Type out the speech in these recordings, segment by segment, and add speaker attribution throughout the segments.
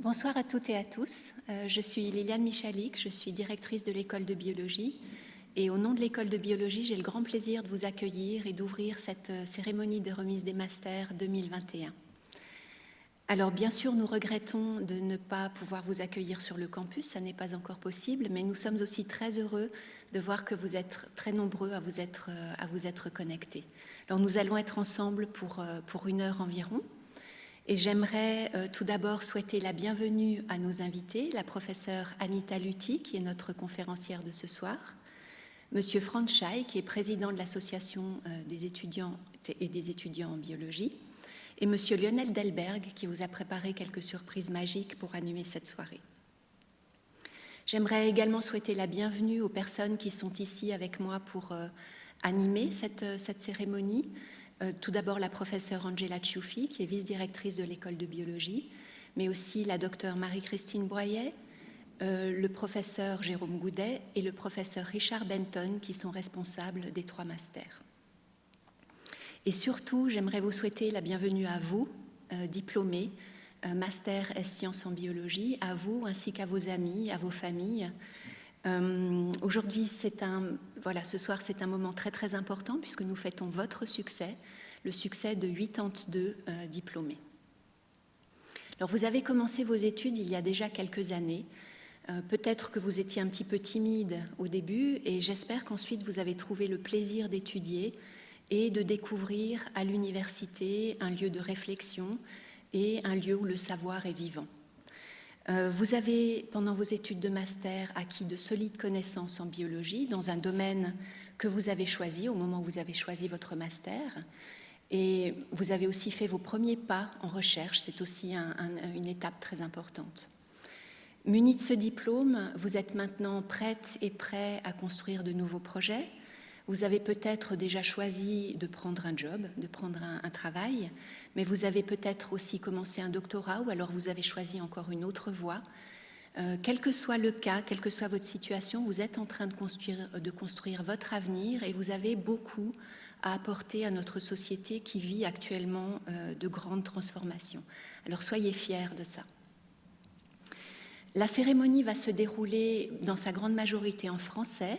Speaker 1: Bonsoir à toutes et à tous. Euh, je suis Liliane Michalik, je suis directrice de l'école de biologie. Et au nom de l'école de biologie, j'ai le grand plaisir de vous accueillir et d'ouvrir cette euh, cérémonie de remise des masters 2021. Alors bien sûr, nous regrettons de ne pas pouvoir vous accueillir sur le campus, ça n'est pas encore possible, mais nous sommes aussi très heureux de voir que vous êtes très nombreux à vous être, euh, à vous être connectés. Alors nous allons être ensemble pour, pour une heure environ. Et j'aimerais euh, tout d'abord souhaiter la bienvenue à nos invités, la professeure Anita Lutti, qui est notre conférencière de ce soir, Monsieur Franz Schei, qui est président de l'association euh, des étudiants et des étudiants en biologie, et Monsieur Lionel Delberg, qui vous a préparé quelques surprises magiques pour animer cette soirée. J'aimerais également souhaiter la bienvenue aux personnes qui sont ici avec moi pour euh, animer cette, cette cérémonie. Euh, tout d'abord la professeure Angela Ciuffi, qui est vice-directrice de l'école de biologie, mais aussi la docteure Marie-Christine Broyet, euh, le professeur Jérôme Goudet et le professeur Richard Benton, qui sont responsables des trois masters. Et surtout, j'aimerais vous souhaiter la bienvenue à vous, euh, diplômés, master S sciences en biologie, à vous ainsi qu'à vos amis, à vos familles. Aujourd'hui, un, voilà, ce soir, c'est un moment très très important puisque nous fêtons votre succès, le succès de 82 euh, diplômés. Alors vous avez commencé vos études il y a déjà quelques années. Euh, peut-être que vous étiez un petit peu timide au début et j'espère qu'ensuite vous avez trouvé le plaisir d'étudier et de découvrir à l'université un lieu de réflexion et un lieu où le savoir est vivant. Euh, vous avez, pendant vos études de master, acquis de solides connaissances en biologie dans un domaine que vous avez choisi au moment où vous avez choisi votre master. Et vous avez aussi fait vos premiers pas en recherche, c'est aussi une étape très importante. Muni de ce diplôme, vous êtes maintenant prête et prêt à construire de nouveaux projets. Vous avez peut-être déjà choisi de prendre un job, de prendre un travail, mais vous avez peut-être aussi commencé un doctorat ou alors vous avez choisi encore une autre voie. Euh, quel que soit le cas, quelle que soit votre situation, vous êtes en train de construire, votre avenir et vous avez beaucoup à apporter à notre société qui vit actuellement euh, de grandes transformations. Alors soyez fiers de ça. La cérémonie va se dérouler dans sa grande majorité en français,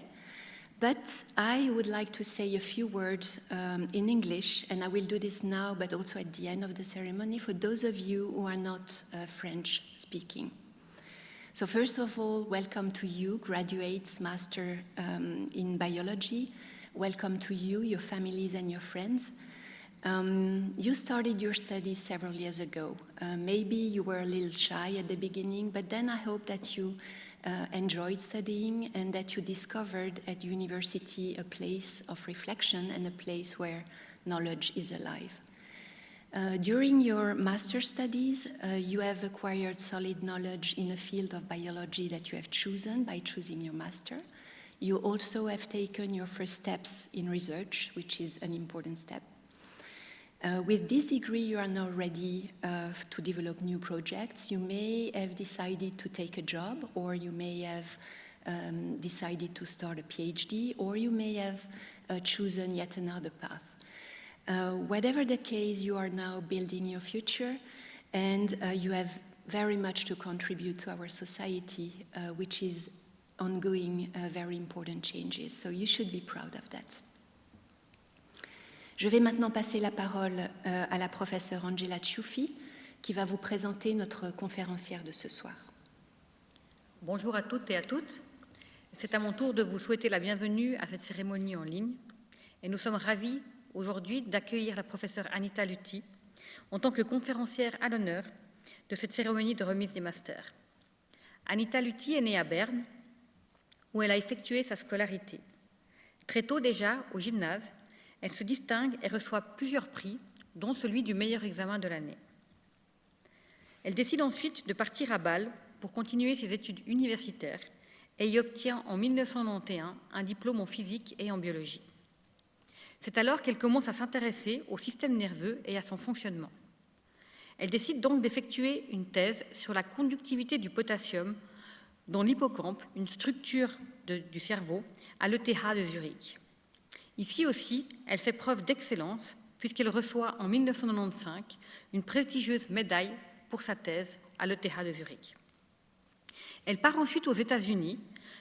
Speaker 1: but I would like to say a few words um, in English, and I will do this now, but also at the end of the ceremony, for those of you who are not uh, French speaking. So first of all, welcome to you, graduates, master um, in biology, Welcome to you, your families, and your friends. Um, you started your studies several years ago. Uh, maybe you were a little shy at the beginning, but then I hope that you uh, enjoyed studying and that you discovered at university a place of reflection and a place where knowledge is alive. Uh, during your master studies, uh, you have acquired solid knowledge in a field of biology that you have chosen by choosing your master. You also have taken your first steps in research, which is an important step. Uh, with this degree, you are now ready uh, to develop new projects. You may have decided to take a job, or you may have um, decided to start a PhD, or you may have uh, chosen yet another path. Uh, whatever the case, you are now building your future, and uh, you have very much to contribute to our society, uh, which is ongoing very important changes. So you should be proud of that. Je vais maintenant passer la parole euh, à la professeure Angela Ciuffi qui va vous présenter notre conférencière de ce soir.
Speaker 2: Bonjour à toutes et à toutes. C'est à mon tour de vous souhaiter la bienvenue à cette cérémonie en ligne et nous sommes ravis aujourd'hui d'accueillir la professeure Anita Lutti en tant que conférencière à l'honneur de cette cérémonie de remise des masters. Anita Lutti est née à Berne où elle a effectué sa scolarité. Très tôt déjà, au gymnase, elle se distingue et reçoit plusieurs prix, dont celui du meilleur examen de l'année. Elle décide ensuite de partir à Bâle pour continuer ses études universitaires et y obtient en 1991 un diplôme en physique et en biologie. C'est alors qu'elle commence à s'intéresser au système nerveux et à son fonctionnement. Elle décide donc d'effectuer une thèse sur la conductivité du potassium dans l'hippocampe, une structure du cerveau, à l'ETH de Zurich. Ici aussi, elle fait preuve d'excellence puisqu'elle reçoit en 1995 une prestigieuse médaille pour sa thèse à l'ETH de Zurich. Elle part ensuite aux États-Unis,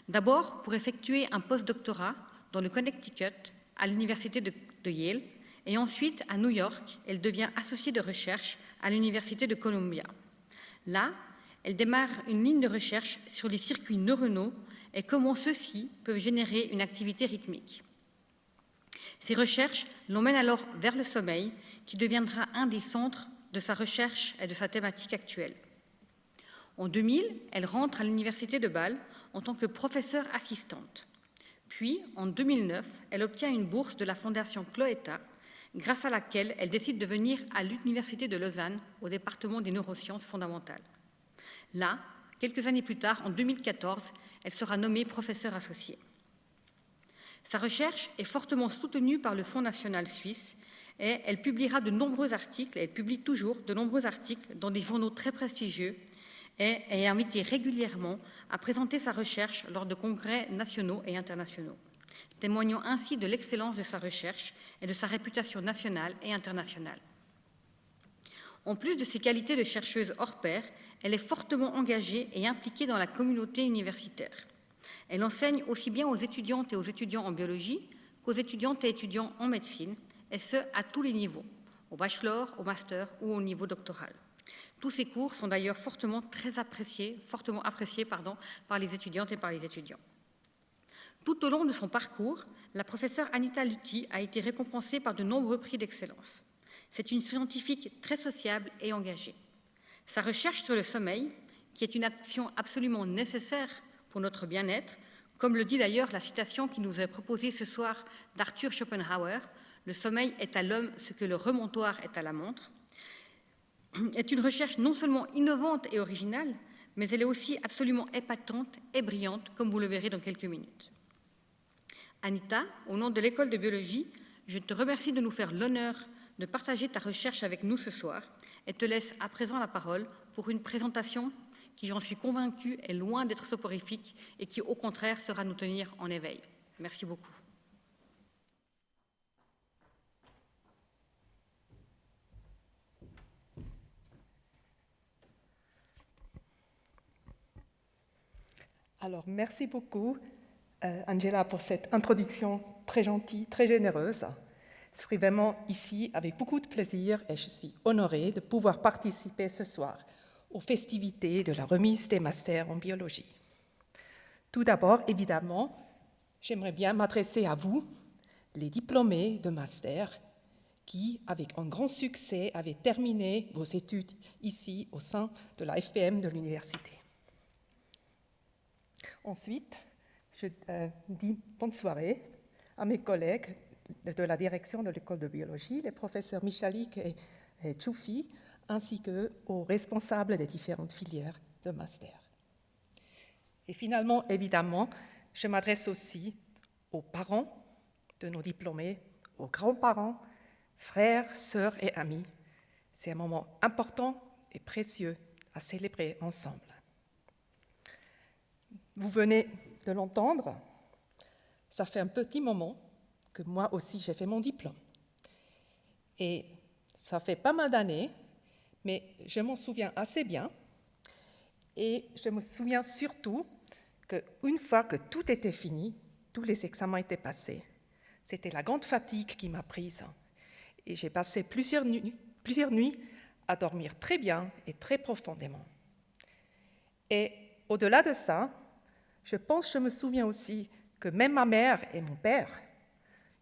Speaker 2: d'abord pour effectuer un post-doctorat dans le Connecticut à l'université de, Yale, et ensuite à New York, elle devient associée de recherche à l'université de Columbia. Là, elle démarre une ligne de recherche sur les circuits neuronaux et comment ceux-ci peuvent générer une activité rythmique. Ces recherches l'emmènent alors vers le sommeil, qui deviendra un des centres de sa recherche et de sa thématique actuelle. En 2000, elle rentre à l'université de Bâle en tant que professeure assistante. Puis, en 2009, elle obtient une bourse de la Fondation Cloetta, grâce à laquelle elle décide de venir à l'Université de Lausanne, au département des neurosciences fondamentales. Là, quelques années plus tard, en 2014, elle sera nommée professeure associée. Sa recherche est fortement soutenue par le Fonds national suisse et elle publiera de nombreux articles, elle publie toujours de nombreux articles dans des journaux très prestigieux et est invitée régulièrement à présenter sa recherche lors de congrès nationaux et internationaux, témoignant ainsi de l'excellence de sa recherche et de sa réputation nationale et internationale. En plus de ses qualités de chercheuse hors pair, elle est fortement engagée et impliquée dans la communauté universitaire. Elle enseigne aussi bien aux étudiantes et aux étudiants en biologie qu'aux étudiantes et étudiants en médecine, et ce, à tous les niveaux, au bachelor, au master ou au niveau doctoral. Tous ces cours sont d'ailleurs fortement très appréciés, fortement appréciés pardon, par les étudiantes et par les étudiants. Tout au long de son parcours, la professeure Anita Lutti a été récompensée par de nombreux prix d'excellence. C'est une scientifique très sociable et engagée. Sa recherche sur le sommeil, qui est une action absolument nécessaire pour notre bien-être, comme le dit d'ailleurs la citation qui nous est proposée ce soir d'Arthur Schopenhauer, le sommeil est à l'homme ce que le remontoir est à la montre, est une recherche non seulement innovante et originale, mais elle est aussi absolument épatante et brillante, comme vous le verrez dans quelques minutes. Anita, au nom de l'école de biologie, je te remercie de nous faire l'honneur de partager ta recherche avec nous ce soir et te laisse à présent la parole pour une présentation qui, j'en suis convaincue, est loin d'être soporifique et qui, au contraire, sera nous tenir en éveil. Merci beaucoup.
Speaker 3: Alors, merci beaucoup, euh, Angela, pour cette introduction très gentille, très généreuse. Je suis vraiment ici avec beaucoup de plaisir et je suis honorée de pouvoir participer ce soir aux festivités de la remise des masters en biologie. Tout d'abord, évidemment, j'aimerais bien m'adresser à vous, les diplômés de master, qui, avec un grand succès, avez terminé vos études ici au sein de la FPM de l'université. Ensuite, je euh, dis bonne soirée à mes collègues de la direction de l'école de biologie, les professeurs Michalik et, et Choufi, ainsi qu'aux responsables des différentes filières de master. Et finalement, évidemment, je m'adresse aussi aux parents de nos diplômés, aux grands-parents, frères, sœurs et amis. C'est un moment important et précieux à célébrer ensemble. Vous venez de l'entendre, ça fait un petit moment que moi aussi j'ai fait mon diplôme. Et ça fait pas mal d'années, mais je m'en souviens assez bien. Et je me souviens surtout qu'une fois que tout était fini, tous les examens étaient passés, c'était la grande fatigue qui m'a prise. Et j'ai passé plusieurs nuits, à dormir très bien et très profondément. Et au-delà de ça, je pense, je me souviens aussi que même ma mère et mon père,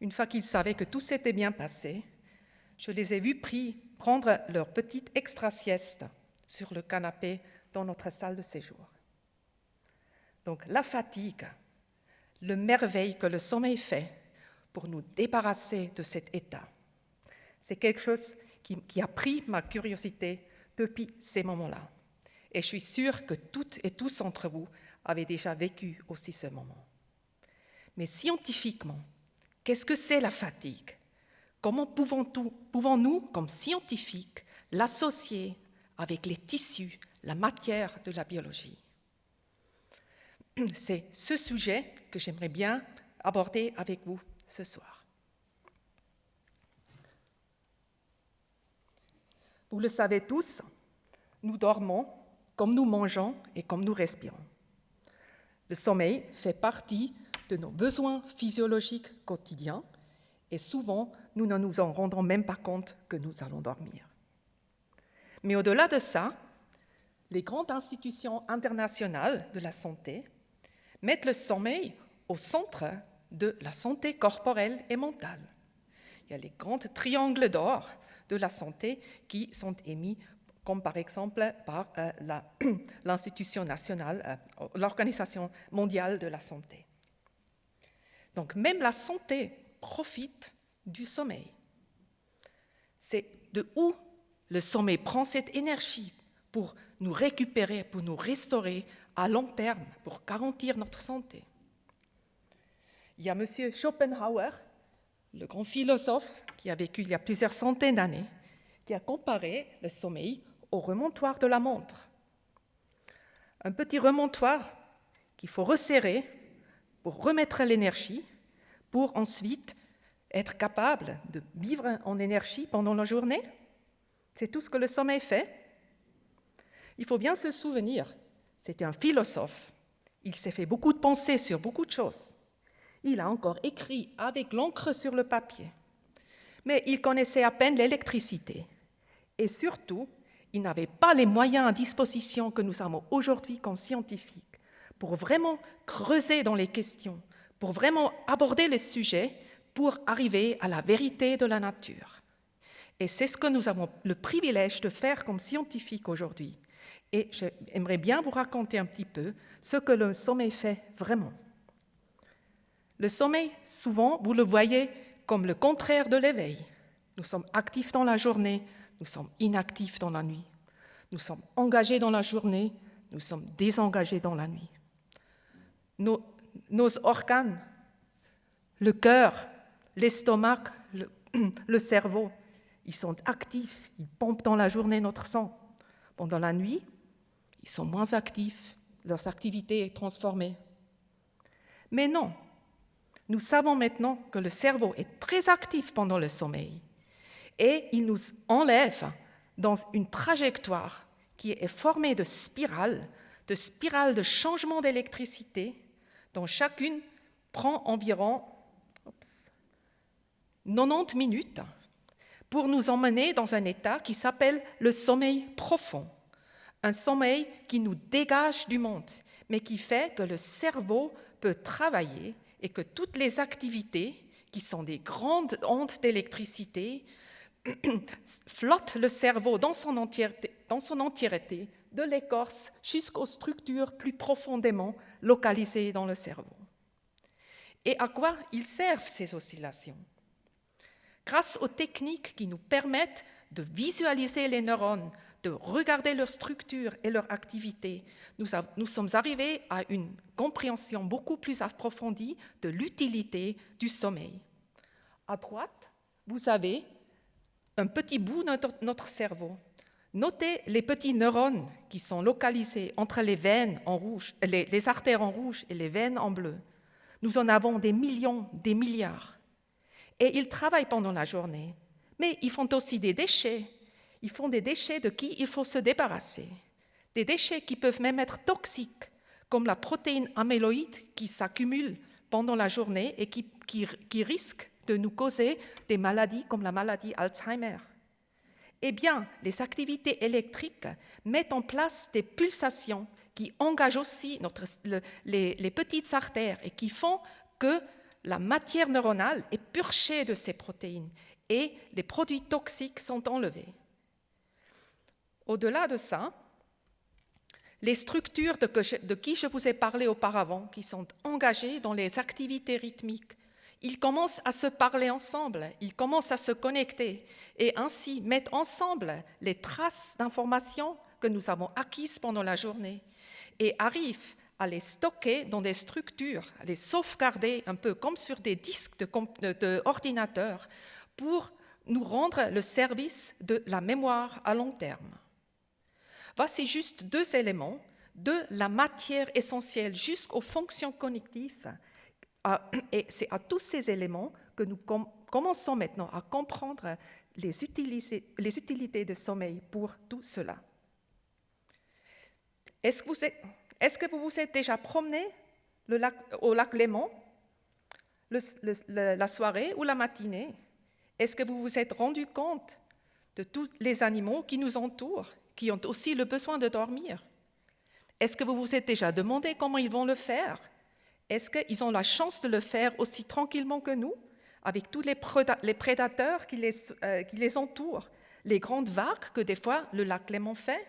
Speaker 3: une fois qu'ils savaient que tout s'était bien passé, je les ai vus pris, prendre leur petite extra-sieste sur le canapé dans notre salle de séjour. Donc la fatigue, le merveille que le sommeil fait pour nous débarrasser de cet état, c'est quelque chose qui, a pris ma curiosité depuis ces moments-là. Et je suis sûre que toutes et tous entre vous avait déjà vécu aussi ce moment. Mais scientifiquement, qu'est-ce que c'est la fatigue? Comment pouvons-nous, comme scientifiques, l'associer avec les tissus, la matière de la biologie? C'est ce sujet que j'aimerais bien aborder avec vous ce soir. Vous le savez tous, nous dormons comme nous mangeons et comme nous respirons. Le sommeil fait partie de nos besoins physiologiques quotidiens et souvent nous ne nous en rendons même pas compte que nous allons dormir. Mais au-delà de ça, les grandes institutions internationales de la santé mettent le sommeil au centre de la santé corporelle et mentale. Il y a les grands triangles d'or de la santé qui sont émis comme par exemple par euh, l'Institution nationale, euh, l'Organisation mondiale de la santé. Donc même la santé profite du sommeil. C'est de où le sommeil prend cette énergie pour nous récupérer, pour nous restaurer à long terme, pour garantir notre santé. Il y a M. Schopenhauer, le grand philosophe qui a vécu il y a plusieurs centaines d'années, qui a comparé le sommeil au remontoir de la montre. Un petit remontoir qu'il faut resserrer pour remettre l'énergie, pour ensuite être capable de vivre en énergie pendant la journée. C'est tout ce que le sommeil fait. Il faut bien se souvenir, c'était un philosophe. Il s'est fait beaucoup de pensées sur beaucoup de choses. Il a encore écrit avec l'encre sur le papier. Mais il connaissait à peine l'électricité. Et surtout, il n'avait pas les moyens à disposition que nous avons aujourd'hui comme scientifiques pour vraiment creuser dans les questions, pour vraiment aborder les sujets, pour arriver à la vérité de la nature. Et c'est ce que nous avons le privilège de faire comme scientifiques aujourd'hui. Et j'aimerais bien vous raconter un petit peu ce que le sommeil fait vraiment. Le sommeil, souvent, vous le voyez comme le contraire de l'éveil. Nous sommes actifs dans la journée, nous sommes inactifs dans la nuit. Nous sommes engagés dans la journée, nous sommes désengagés dans la nuit. Nos, organes, le cœur, l'estomac, le, cerveau, ils sont actifs, ils pompent dans la journée notre sang. Pendant la nuit, ils sont moins actifs, leur activité est transformée. Mais non, nous savons maintenant que le cerveau est très actif pendant le sommeil et il nous enlève dans une trajectoire qui est formée de spirales, de spirales de changement d'électricité, dont chacune prend environ 90 minutes pour nous emmener dans un état qui s'appelle le sommeil profond, un sommeil qui nous dégage du monde, mais qui fait que le cerveau peut travailler et que toutes les activités, qui sont des grandes ondes d'électricité, flotte le cerveau dans son entièreté, dans son entièreté de l'écorce jusqu'aux structures plus profondément localisées dans le cerveau. Et à quoi ils servent ces oscillations? Grâce aux techniques qui nous permettent de visualiser les neurones, de regarder leur structure et leur activité, nous, sommes arrivés à une compréhension beaucoup plus approfondie de l'utilité du sommeil. À droite, vous avez un petit bout de notre, cerveau. Notez les petits neurones qui sont localisés entre les veines en rouge, les artères en rouge et les veines en bleu. Nous en avons des millions, des milliards. Et ils travaillent pendant la journée. Mais ils font aussi des déchets. Ils font des déchets de qui il faut se débarrasser. Des déchets qui peuvent même être toxiques, comme la protéine amyloïde qui s'accumule pendant la journée et qui, qui, qui risque de nous causer des maladies comme la maladie Alzheimer. Eh bien, les activités électriques mettent en place des pulsations qui engagent aussi les, petites artères et qui font que la matière neuronale est purgée de ces protéines et les produits toxiques sont enlevés. Au-delà de ça, les structures de, de, qui je vous ai parlé auparavant, qui sont engagées dans les activités rythmiques, ils commencent à se parler ensemble, ils commencent à se connecter et ainsi mettre ensemble les traces d'informations que nous avons acquises pendant la journée et arrivent à les stocker dans des structures, à les sauvegarder un peu comme sur des disques d'ordinateur de, pour nous rendre le service de la mémoire à long terme. Voici juste deux éléments de la matière essentielle jusqu'aux fonctions cognitives et c'est à tous ces éléments que nous commençons maintenant à comprendre les les utilités de sommeil pour tout cela. Est-ce que, que, vous vous êtes déjà promené au lac Léman la soirée ou la matinée? Est-ce que vous vous êtes rendu compte de tous les animaux qui nous entourent, qui ont aussi le besoin de dormir? Est-ce que vous vous êtes déjà demandé comment ils vont le faire? Est-ce qu'ils ont la chance de le faire aussi tranquillement que nous, avec tous les, prédateurs qui les, euh, qui les entourent, les grandes vagues que des fois le lac Léman fait?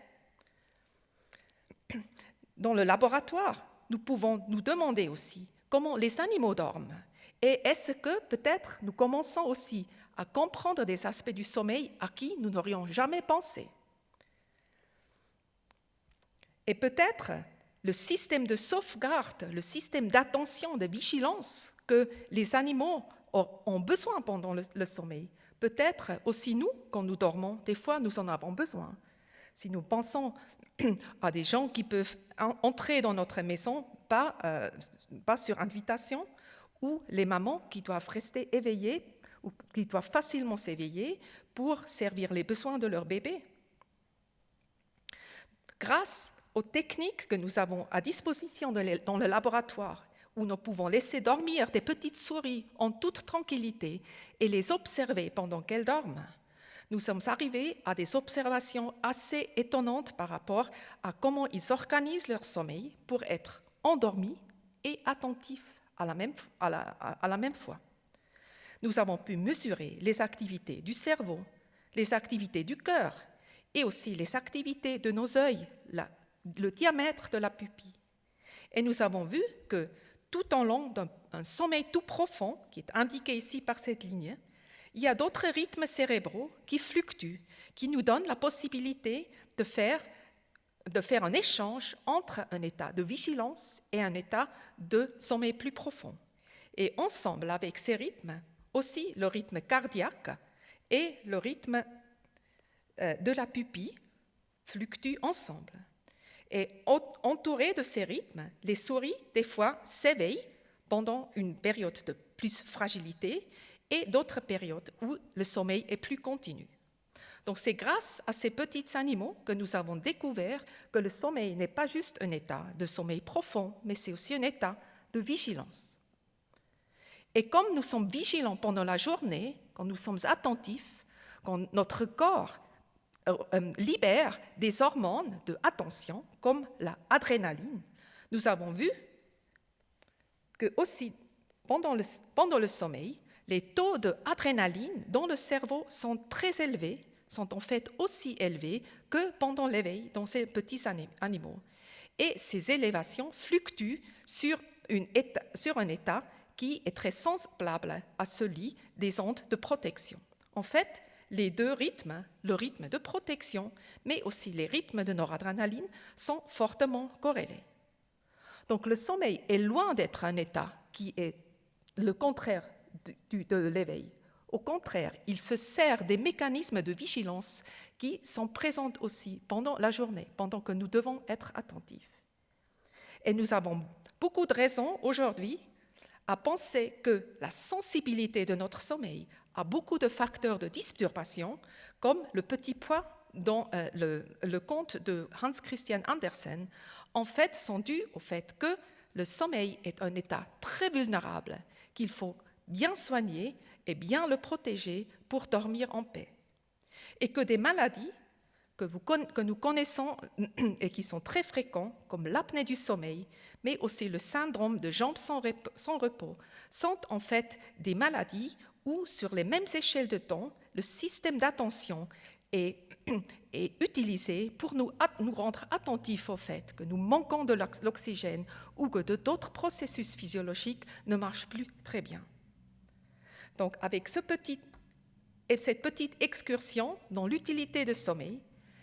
Speaker 3: Dans le laboratoire, nous pouvons nous demander aussi comment les animaux dorment. Et est-ce que peut-être nous commençons aussi à comprendre des aspects du sommeil à qui nous n'aurions jamais pensé? Et peut-être le système de sauvegarde, le système d'attention, de vigilance que les animaux ont besoin pendant le, sommeil. Peut-être aussi nous, quand nous dormons, des fois nous en avons besoin. Si nous pensons à des gens qui peuvent entrer dans notre maison, pas, euh, pas sur invitation, ou les mamans qui doivent rester éveillées ou qui doivent facilement s'éveiller pour servir les besoins de leur bébé. Grâce aux techniques que nous avons à disposition dans le laboratoire, où nous pouvons laisser dormir des petites souris en toute tranquillité et les observer pendant qu'elles dorment, nous sommes arrivés à des observations assez étonnantes par rapport à comment ils organisent leur sommeil pour être endormis et attentifs à la même, fois. Nous avons pu mesurer les activités du cerveau, les activités du cœur et aussi les activités de nos yeux, le diamètre de la pupille. Et nous avons vu que tout en long d'un sommeil tout profond, qui est indiqué ici par cette ligne, il y a d'autres rythmes cérébraux qui fluctuent, qui nous donnent la possibilité de faire, un échange entre un état de vigilance et un état de sommeil plus profond. Et ensemble avec ces rythmes, aussi le rythme cardiaque et le rythme euh, de la pupille fluctuent ensemble. Et entourés de ces rythmes, les souris, des fois, s'éveillent pendant une période de plus fragilité et d'autres périodes où le sommeil est plus continu. Donc c'est grâce à ces petits animaux que nous avons découvert que le sommeil n'est pas juste un état de sommeil profond, mais c'est aussi un état de vigilance. Et comme nous sommes vigilants pendant la journée, quand nous sommes attentifs, quand notre corps euh, euh, libère des hormones de attention, comme l'adrénaline, nous avons vu que aussi pendant le sommeil, les taux d'adrénaline dans le cerveau sont très élevés, sont en fait aussi élevés que pendant l'éveil dans ces petits animaux. Et ces élévations fluctuent sur, un état qui est très semblable à celui des ondes de protection. En fait, les deux rythmes, le rythme de protection, mais aussi les rythmes de noradrénaline, sont fortement corrélés. Donc le sommeil est loin d'être un état qui est le contraire de, l'éveil. Au contraire, il se sert des mécanismes de vigilance qui sont présents aussi pendant la journée, pendant que nous devons être attentifs. Et nous avons beaucoup de raisons aujourd'hui à penser que la sensibilité de notre sommeil a beaucoup de facteurs de disturbation, comme le petit poids dans euh, le, conte de Hans Christian Andersen, en fait, sont dus au fait que le sommeil est un état très vulnérable qu'il faut bien soigner et bien le protéger pour dormir en paix. Et que des maladies que, nous connaissons et qui sont très fréquents, comme l'apnée du sommeil, mais aussi le syndrome de jambes sans repos, sont en fait des maladies où, sur les mêmes échelles de temps, le système d'attention est, utilisé pour nous rendre attentifs au fait que nous manquons de l'oxygène ou que d'autres processus physiologiques ne marchent plus très bien. Donc, avec cette petite excursion dans l'utilité du sommeil,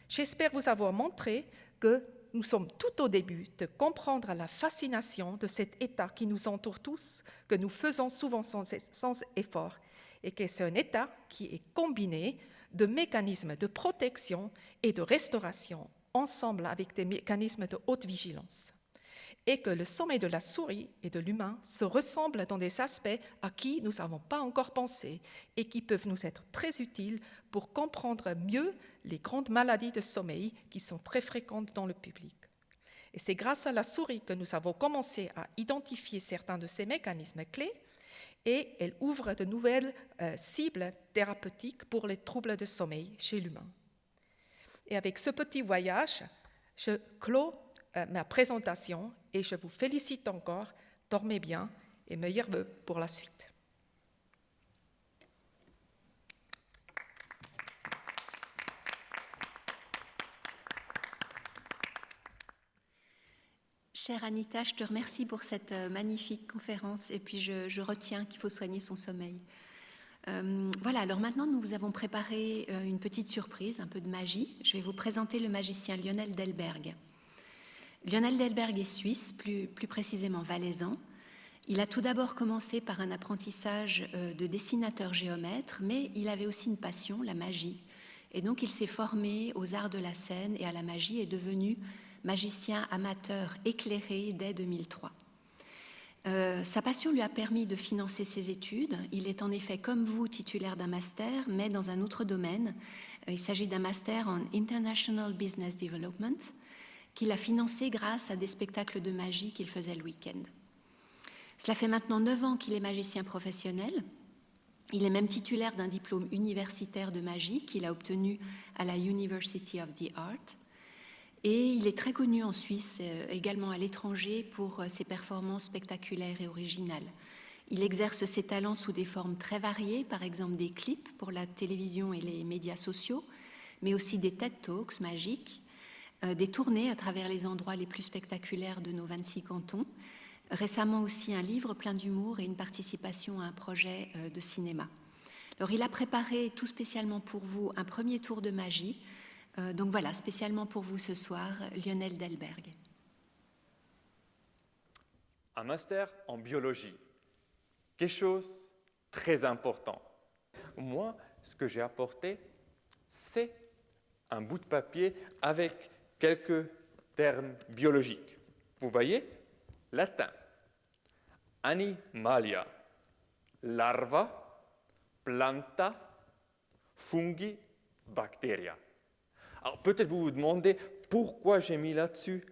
Speaker 3: j'espère vous avoir montré que nous sommes tout au début de comprendre la fascination de cet état qui nous entoure tous, que nous faisons souvent sans effort, et que c'est un état qui est combiné de mécanismes de protection et de restauration ensemble avec des mécanismes de haute vigilance et que le sommeil de la souris et de l'humain se ressemblent dans des aspects à qui nous n'avons pas encore pensé et qui peuvent nous être très utiles pour comprendre mieux les grandes maladies de sommeil qui sont très fréquentes dans le public. Et c'est grâce à la souris que nous avons commencé à identifier certains de ces mécanismes clés et elle ouvre de nouvelles euh, cibles thérapeutiques pour les troubles de sommeil chez l'humain. Et avec ce petit voyage, je clôt euh, ma présentation et je vous félicite encore. Dormez bien et meilleurs vœux pour la suite.
Speaker 1: Chère Anita, je te remercie pour cette euh, magnifique conférence et puis je, retiens qu'il faut soigner son sommeil. Euh, voilà, alors maintenant nous vous avons préparé une petite surprise, un peu de magie. Je vais vous présenter le magicien Lionel Delberg. Lionel Delberg est suisse, plus, précisément valaisan. Il a tout d'abord commencé par un apprentissage de dessinateur géomètre, mais il avait aussi une passion, la magie. Et donc il s'est formé aux arts de la scène et à la magie et est devenu magicien amateur éclairé dès 2003. Euh, sa passion lui a permis de financer ses études. Il est en effet, comme vous, titulaire d'un master, mais dans un autre domaine. Euh, il s'agit d'un master en International Business Development qu'il a financé grâce à des spectacles de magie qu'il faisait le week-end. Cela fait maintenant neuf ans qu'il est magicien professionnel. Il est même titulaire d'un diplôme universitaire de magie qu'il a obtenu à la University of the Art. Et il est très connu en Suisse, euh, également à l'étranger, pour euh, ses performances spectaculaires et originales. Il exerce ses talents sous des formes très variées, par exemple des clips pour la télévision et les médias sociaux, mais aussi des TED Talks magiques, des tournées à travers les endroits les plus spectaculaires de nos 26 cantons, récemment aussi un livre plein d'humour et une participation à un projet de cinéma. Alors il a préparé tout spécialement pour vous un premier tour de magie euh, donc voilà, spécialement pour vous ce soir, Lionel Delberg.
Speaker 4: Un master en biologie, quelque chose très important. Moi, ce que j'ai apporté, c'est un bout de papier avec quelques termes biologiques. Vous voyez Latin. Animalia. Larva. Planta. Fungi. Bacteria. Alors peut-être vous vous demandez pourquoi j'ai mis là-dessus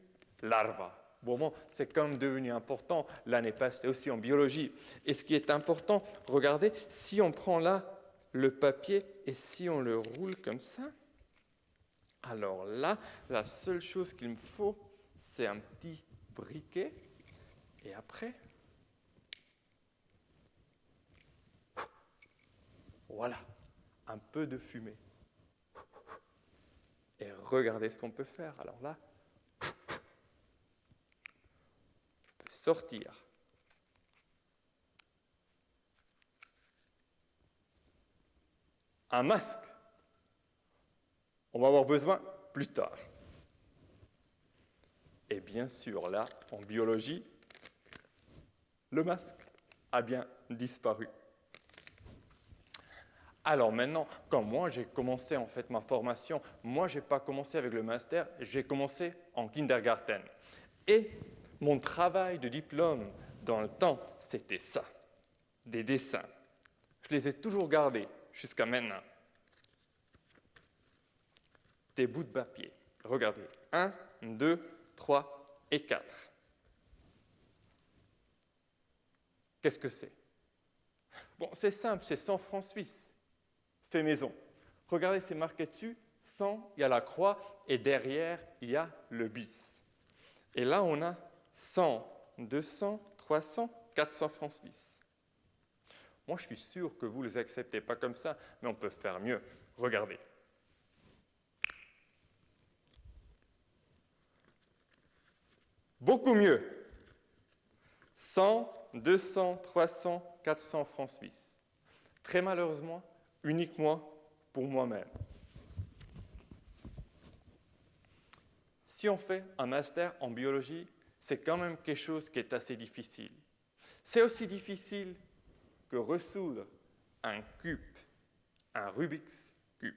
Speaker 4: larva. Bon, c'est quand même devenu important l'année passée aussi en biologie. Et ce qui est important, regardez, si on prend là le papier et si on le roule comme ça, alors là, la seule chose qu'il me faut, c'est un petit briquet. Et après, voilà, un peu de fumée et regardez ce qu'on peut faire. Alors là, je sortir. Un masque. On va avoir besoin plus tard. Et bien sûr, là, en biologie, le masque a bien disparu. Alors maintenant, quand moi j'ai commencé en fait ma formation, moi je n'ai pas commencé avec le master, j'ai commencé en kindergarten. Et mon travail de diplôme dans le temps, c'était ça, des dessins. Je les ai toujours gardés jusqu'à maintenant. Des bouts de papier. Regardez, 1, 2, 3 et 4. Qu'est-ce que c'est? Bon, c'est simple, c'est 100 francs suisses fait maison. Regardez, c'est marqué dessus, 100, il y a la croix, et derrière, il y a le bis. Et là, on a 100, 200, 300, 400 francs suisses. Moi, je suis sûr que vous ne les acceptez pas comme ça, mais on peut faire mieux. Regardez. Beaucoup mieux. 100, 200, 300, 400 francs suisses. Très malheureusement, uniquement pour moi-même. Si on fait un master en biologie, c'est quand même quelque chose qui est assez difficile. C'est aussi difficile que ressoudre un cube, un Rubik's cube.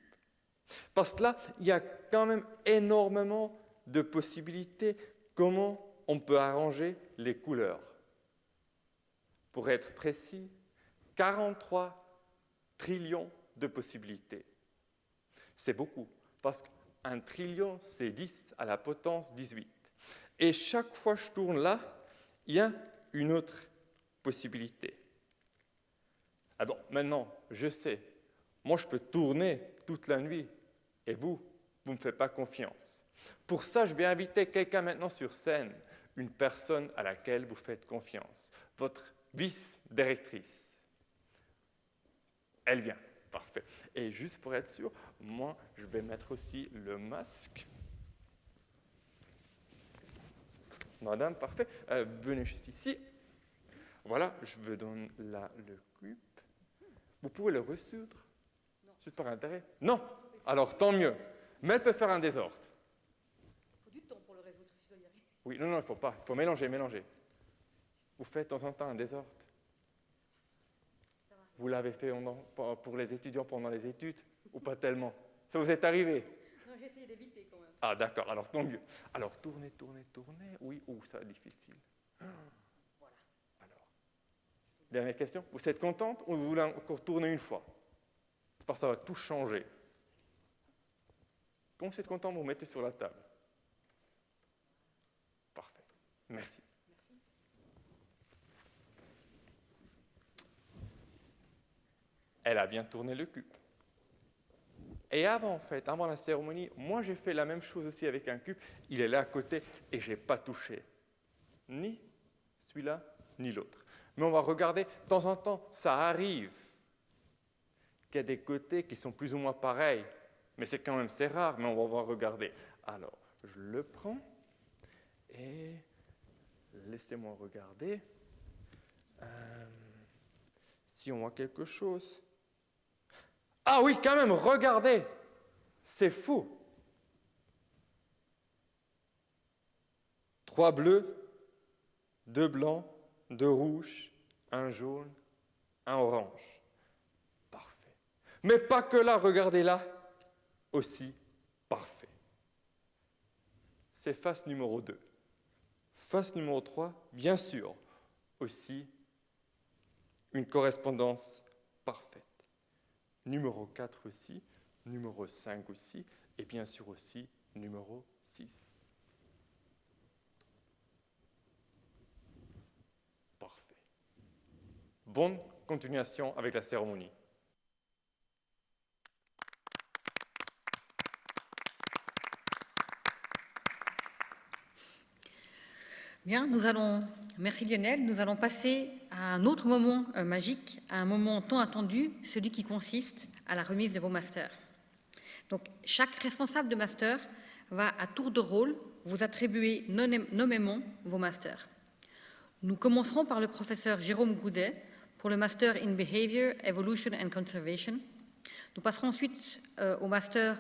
Speaker 4: Parce que là, il y a quand même énormément de possibilités comment on peut arranger les couleurs. Pour être précis, 43 trillions de possibilités. C'est beaucoup, parce qu'un trillion, c'est 10 à la potence 18. Et chaque fois que je tourne là, il y a une autre possibilité. Ah bon, maintenant, je sais, moi je peux tourner toute la nuit, et vous, vous ne me faites pas confiance. Pour ça, je vais inviter quelqu'un maintenant sur scène, une personne à laquelle vous faites confiance, votre vice-directrice. Elle vient, parfait. Et juste pour être sûr, moi, je vais mettre aussi le masque. Madame, parfait. Euh, venez juste ici. Voilà, je vous donne là le cube. Vous pouvez le ressoudre Juste par intérêt? Non Alors tant mieux. Mais elle peut faire un désordre.
Speaker 2: Il faut du temps pour le résoudre si je dois y arriver.
Speaker 4: Oui, non, non, il ne faut pas. Il faut mélanger, mélanger. Vous faites de temps en temps un désordre. Vous l'avez fait pour les étudiants pendant les études ou pas tellement? Ça vous est arrivé?
Speaker 2: Non, j'ai essayé d'éviter quand même.
Speaker 4: Ah, d'accord, alors tant mieux. Alors, tournez, tournez, tournez. Oui, ou ça difficile.
Speaker 2: Voilà.
Speaker 4: Alors, dernière question. Vous êtes contente ou vous voulez encore tourner une fois? C'est parce que ça va tout changer. Quand vous êtes content, vous, vous mettez sur la table? Merci. Elle a bien tourné le cube. Et avant, en fait, avant la cérémonie, moi j'ai fait la même chose aussi avec un cube. Il est là à côté et je n'ai pas touché. Ni celui-là, ni l'autre. Mais on va regarder, de temps en temps, ça arrive qu'il y a des côtés qui sont plus ou moins pareils. Mais c'est quand même, c'est rare, mais on va regarder. Alors, je le prends et laissez-moi regarder. Si on voit quelque chose. Ah oui, quand même, regardez, c'est fou. Trois bleus, deux blancs, deux rouges, un jaune, un orange. Parfait. Mais pas que là, regardez là, aussi parfait. C'est face numéro 2. Numéro 3, bien sûr, aussi une correspondance parfaite numéro 4 aussi, numéro 5 aussi, et bien sûr aussi numéro 6. Parfait. Bonne continuation avec la cérémonie.
Speaker 2: Bien, nous allons, merci Lionel, nous allons passer à un autre moment euh, magique, à un moment tant attendu, celui qui consiste à la remise de vos masters. Donc, chaque responsable de master va à tour de rôle vous attribuer nommément vos masters. Nous commencerons par le professeur Jérôme Goudet pour le Master in Behavior, Evolution and Conservation. Nous passerons ensuite euh, au Master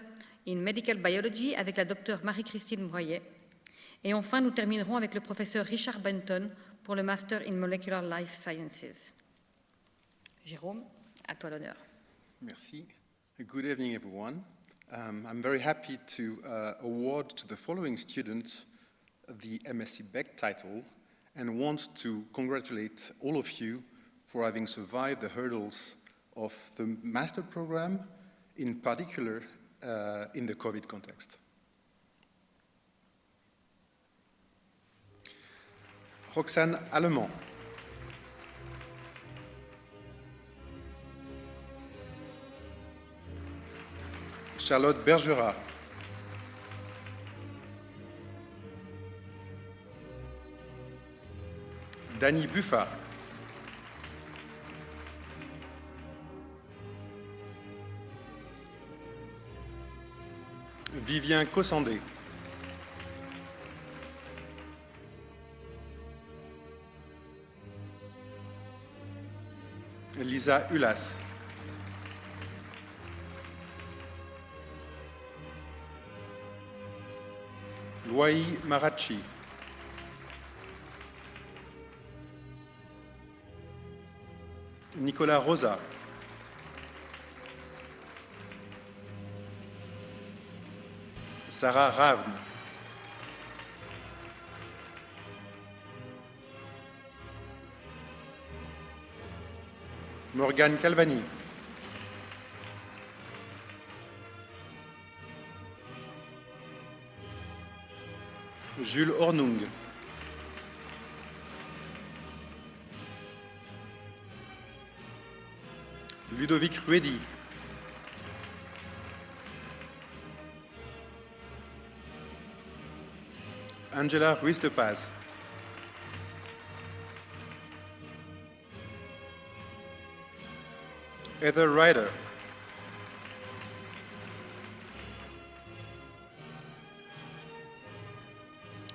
Speaker 2: in Medical Biology avec la docteure Marie-Christine Broyet et enfin, nous terminerons avec le professeur Richard Benton pour le Master in Molecular Life Sciences. Jérôme, à toi l'honneur.
Speaker 5: Merci. Good evening, everyone. Um, I'm very happy to uh, award to the following students the MSc Beck title and want to congratulate all of you for having survived the hurdles of the master program, in particular uh, in the COVID context. Roxane Allemand. Charlotte Bergerat. Dany Buffa. Vivien Cossandé. Lisa Ulas. Loï Maracci. Nicolas Rosa. Sarah Ravne. Morgane Calvani. Jules Hornung. Ludovic Ruedi. Angela Ruiz de Paz. Heather Ryder.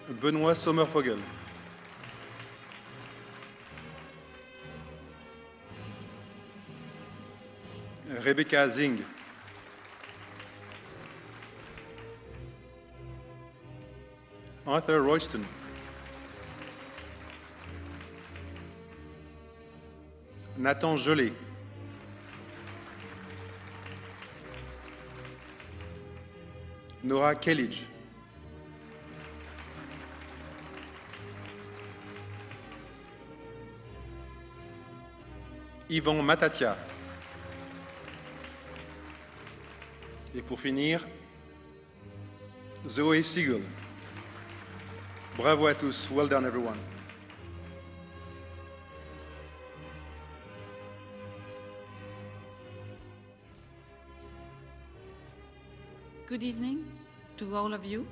Speaker 5: Benoît Sommervogel. Rebecca Zing. Arthur Royston. Nathan Jolet. Nora Kellidge. Yvon Matatia. Et pour finir, Zoé Siegel. Bravo à tous. Well done, everyone.
Speaker 6: Good evening to all of you.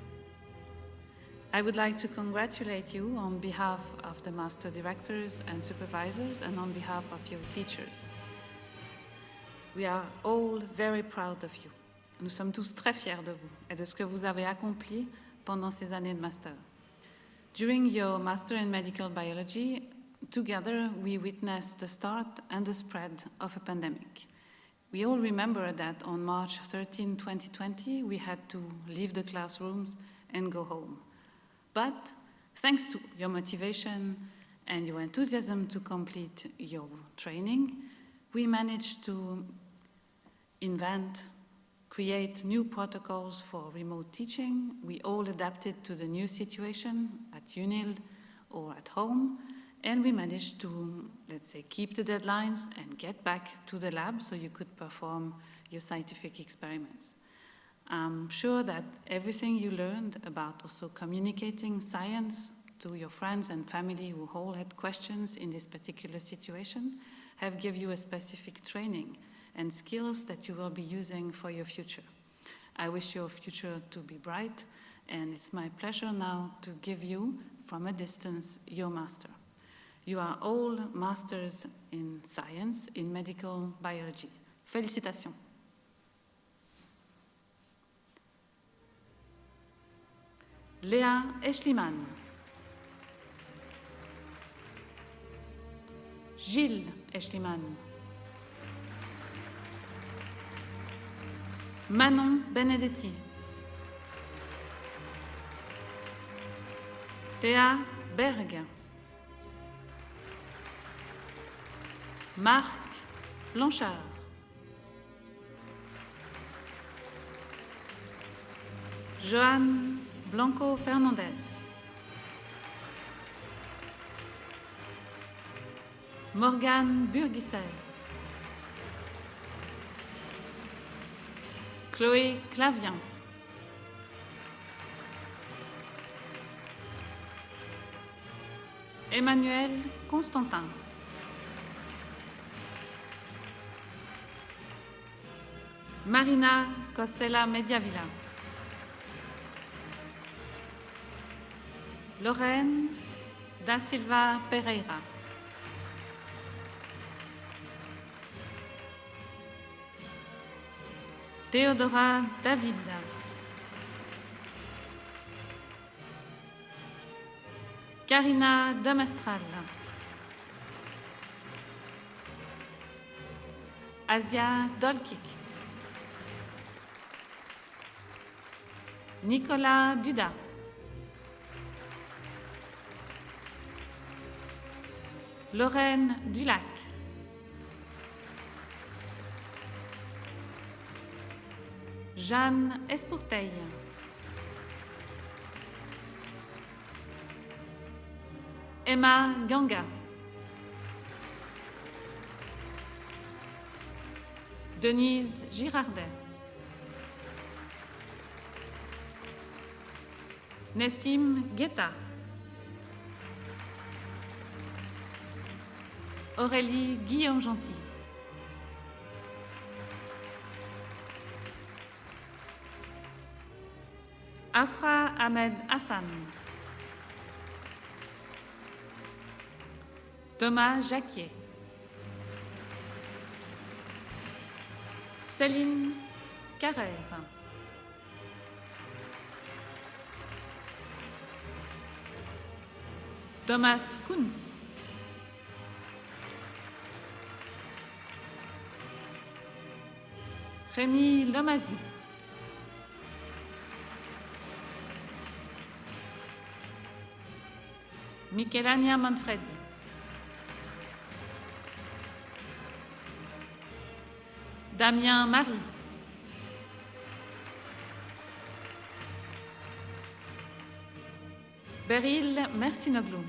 Speaker 6: I would like to congratulate you on behalf of the master directors and supervisors and on behalf of your teachers. We are all very proud of you. Nous sommes tous très fiers de vous et de ce que vous avez accompli pendant ces années de master. During your master in medical biology, together we witnessed the start and the spread of a pandemic. We all remember that on March 13, 2020, we had to leave the classrooms and go home. But thanks to your motivation and your enthusiasm to complete your training, we managed to invent, create new protocols for remote teaching. We all adapted to the new situation at UNIL or at home, and we managed to, let's say, keep the deadlines and get back to the lab so you could perform your scientific experiments. I'm sure that everything you learned about also communicating science to your friends and family who all had questions in this particular situation have given you a specific training and skills that you will be using for your future. I wish your future to be bright and it's my pleasure now to give you, from a distance, your master. You are all masters in science, in medical biology. Félicitations. Léa Eschliman. Gilles Eschliman. Manon Benedetti. Théa Berg. Marc Blanchard. Joanne Blanco Fernandez. Morgane Burgissel. Chloé Clavian. Emmanuel Constantin. Marina Costella Mediavilla. Lorraine Da Silva Pereira. Theodora David. Karina Demestral. Asia Dolkik. Nicolas Duda. Lorraine Dulac. Jeanne Esporteil. Emma Ganga. Denise Girardet. Nessim Guetta. Aurélie Guillaume Gentil. Afra Ahmed Hassan. Thomas Jacquier. Céline Carrère. Thomas Kunz. Rémi Lomazy. Michelania Manfredi. Damien Marie. Beryl Mercinoglu.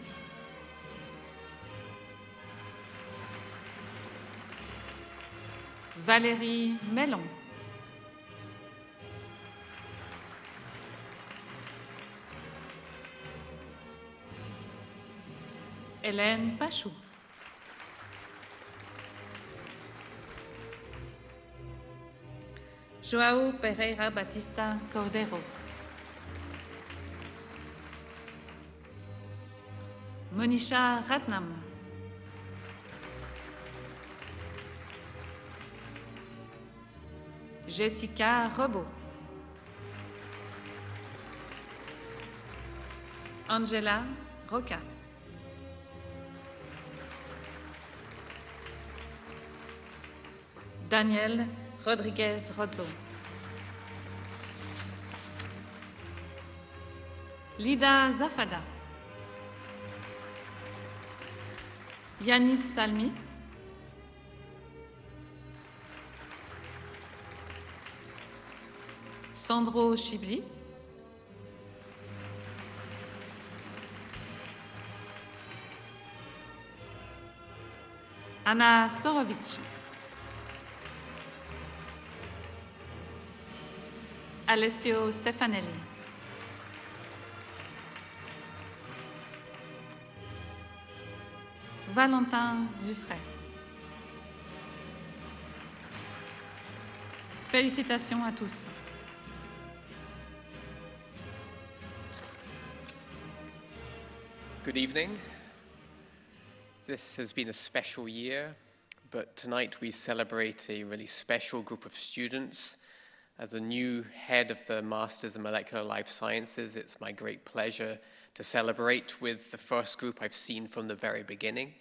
Speaker 6: Valérie Mellon. Hélène Pachou. Joao Pereira Batista Cordero. Monisha Ratnam. Jessica Robot. Angela Roca. Daniel Rodriguez Rozzo. Lida Zafada. Yanis Salmi. Sandro Chibli. Anna Sorovic. Alessio Stefanelli. Valentin Zuffray. Félicitations à tous.
Speaker 7: Good evening. This has been a special year, but tonight we celebrate a really special group of students. As the new head of the Masters in Molecular Life Sciences, it's my great pleasure to celebrate with the first group I've seen from the very beginning.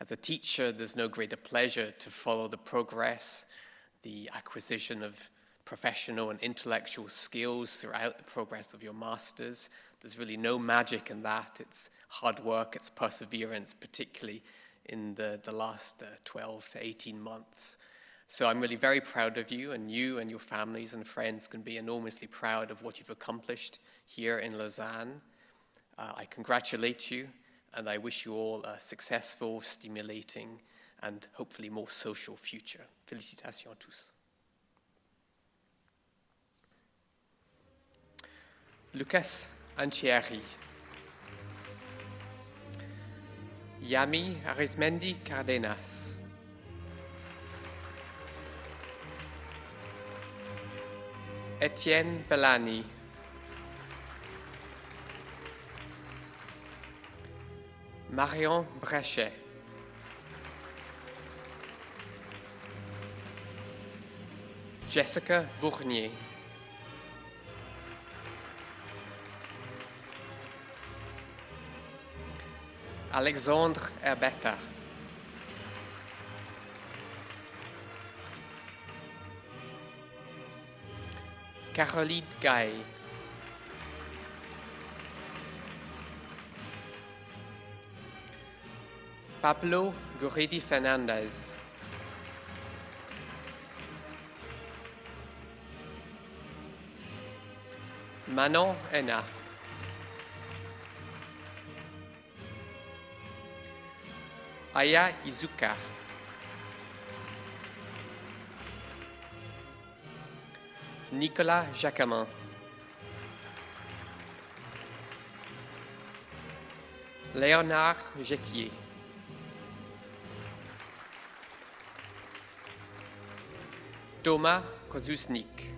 Speaker 7: As a teacher, there's no greater pleasure to follow the progress, the acquisition of professional and intellectual skills throughout the progress of your masters. There's really no magic in that. It's hard work, it's perseverance, particularly in the, the last uh, 12 to 18 months. So I'm really very proud of you, and you and your families and friends can be enormously proud of what you've accomplished here in Lausanne. Uh, I congratulate you, and I wish you all a successful, stimulating, and hopefully more social future. Félicitations à tous. Lucas Anchieri. Yami Arismendi Cardenas. Etienne Bellani. Marion Brechet. Jessica Bournier. Alexandre Herbetta. Caroline Gay. Pablo Guridi Fernandez. Manon Ena. Aya Izuka. Nicolas Jacquemin. Léonard Jequier. Thomas Kozusnik.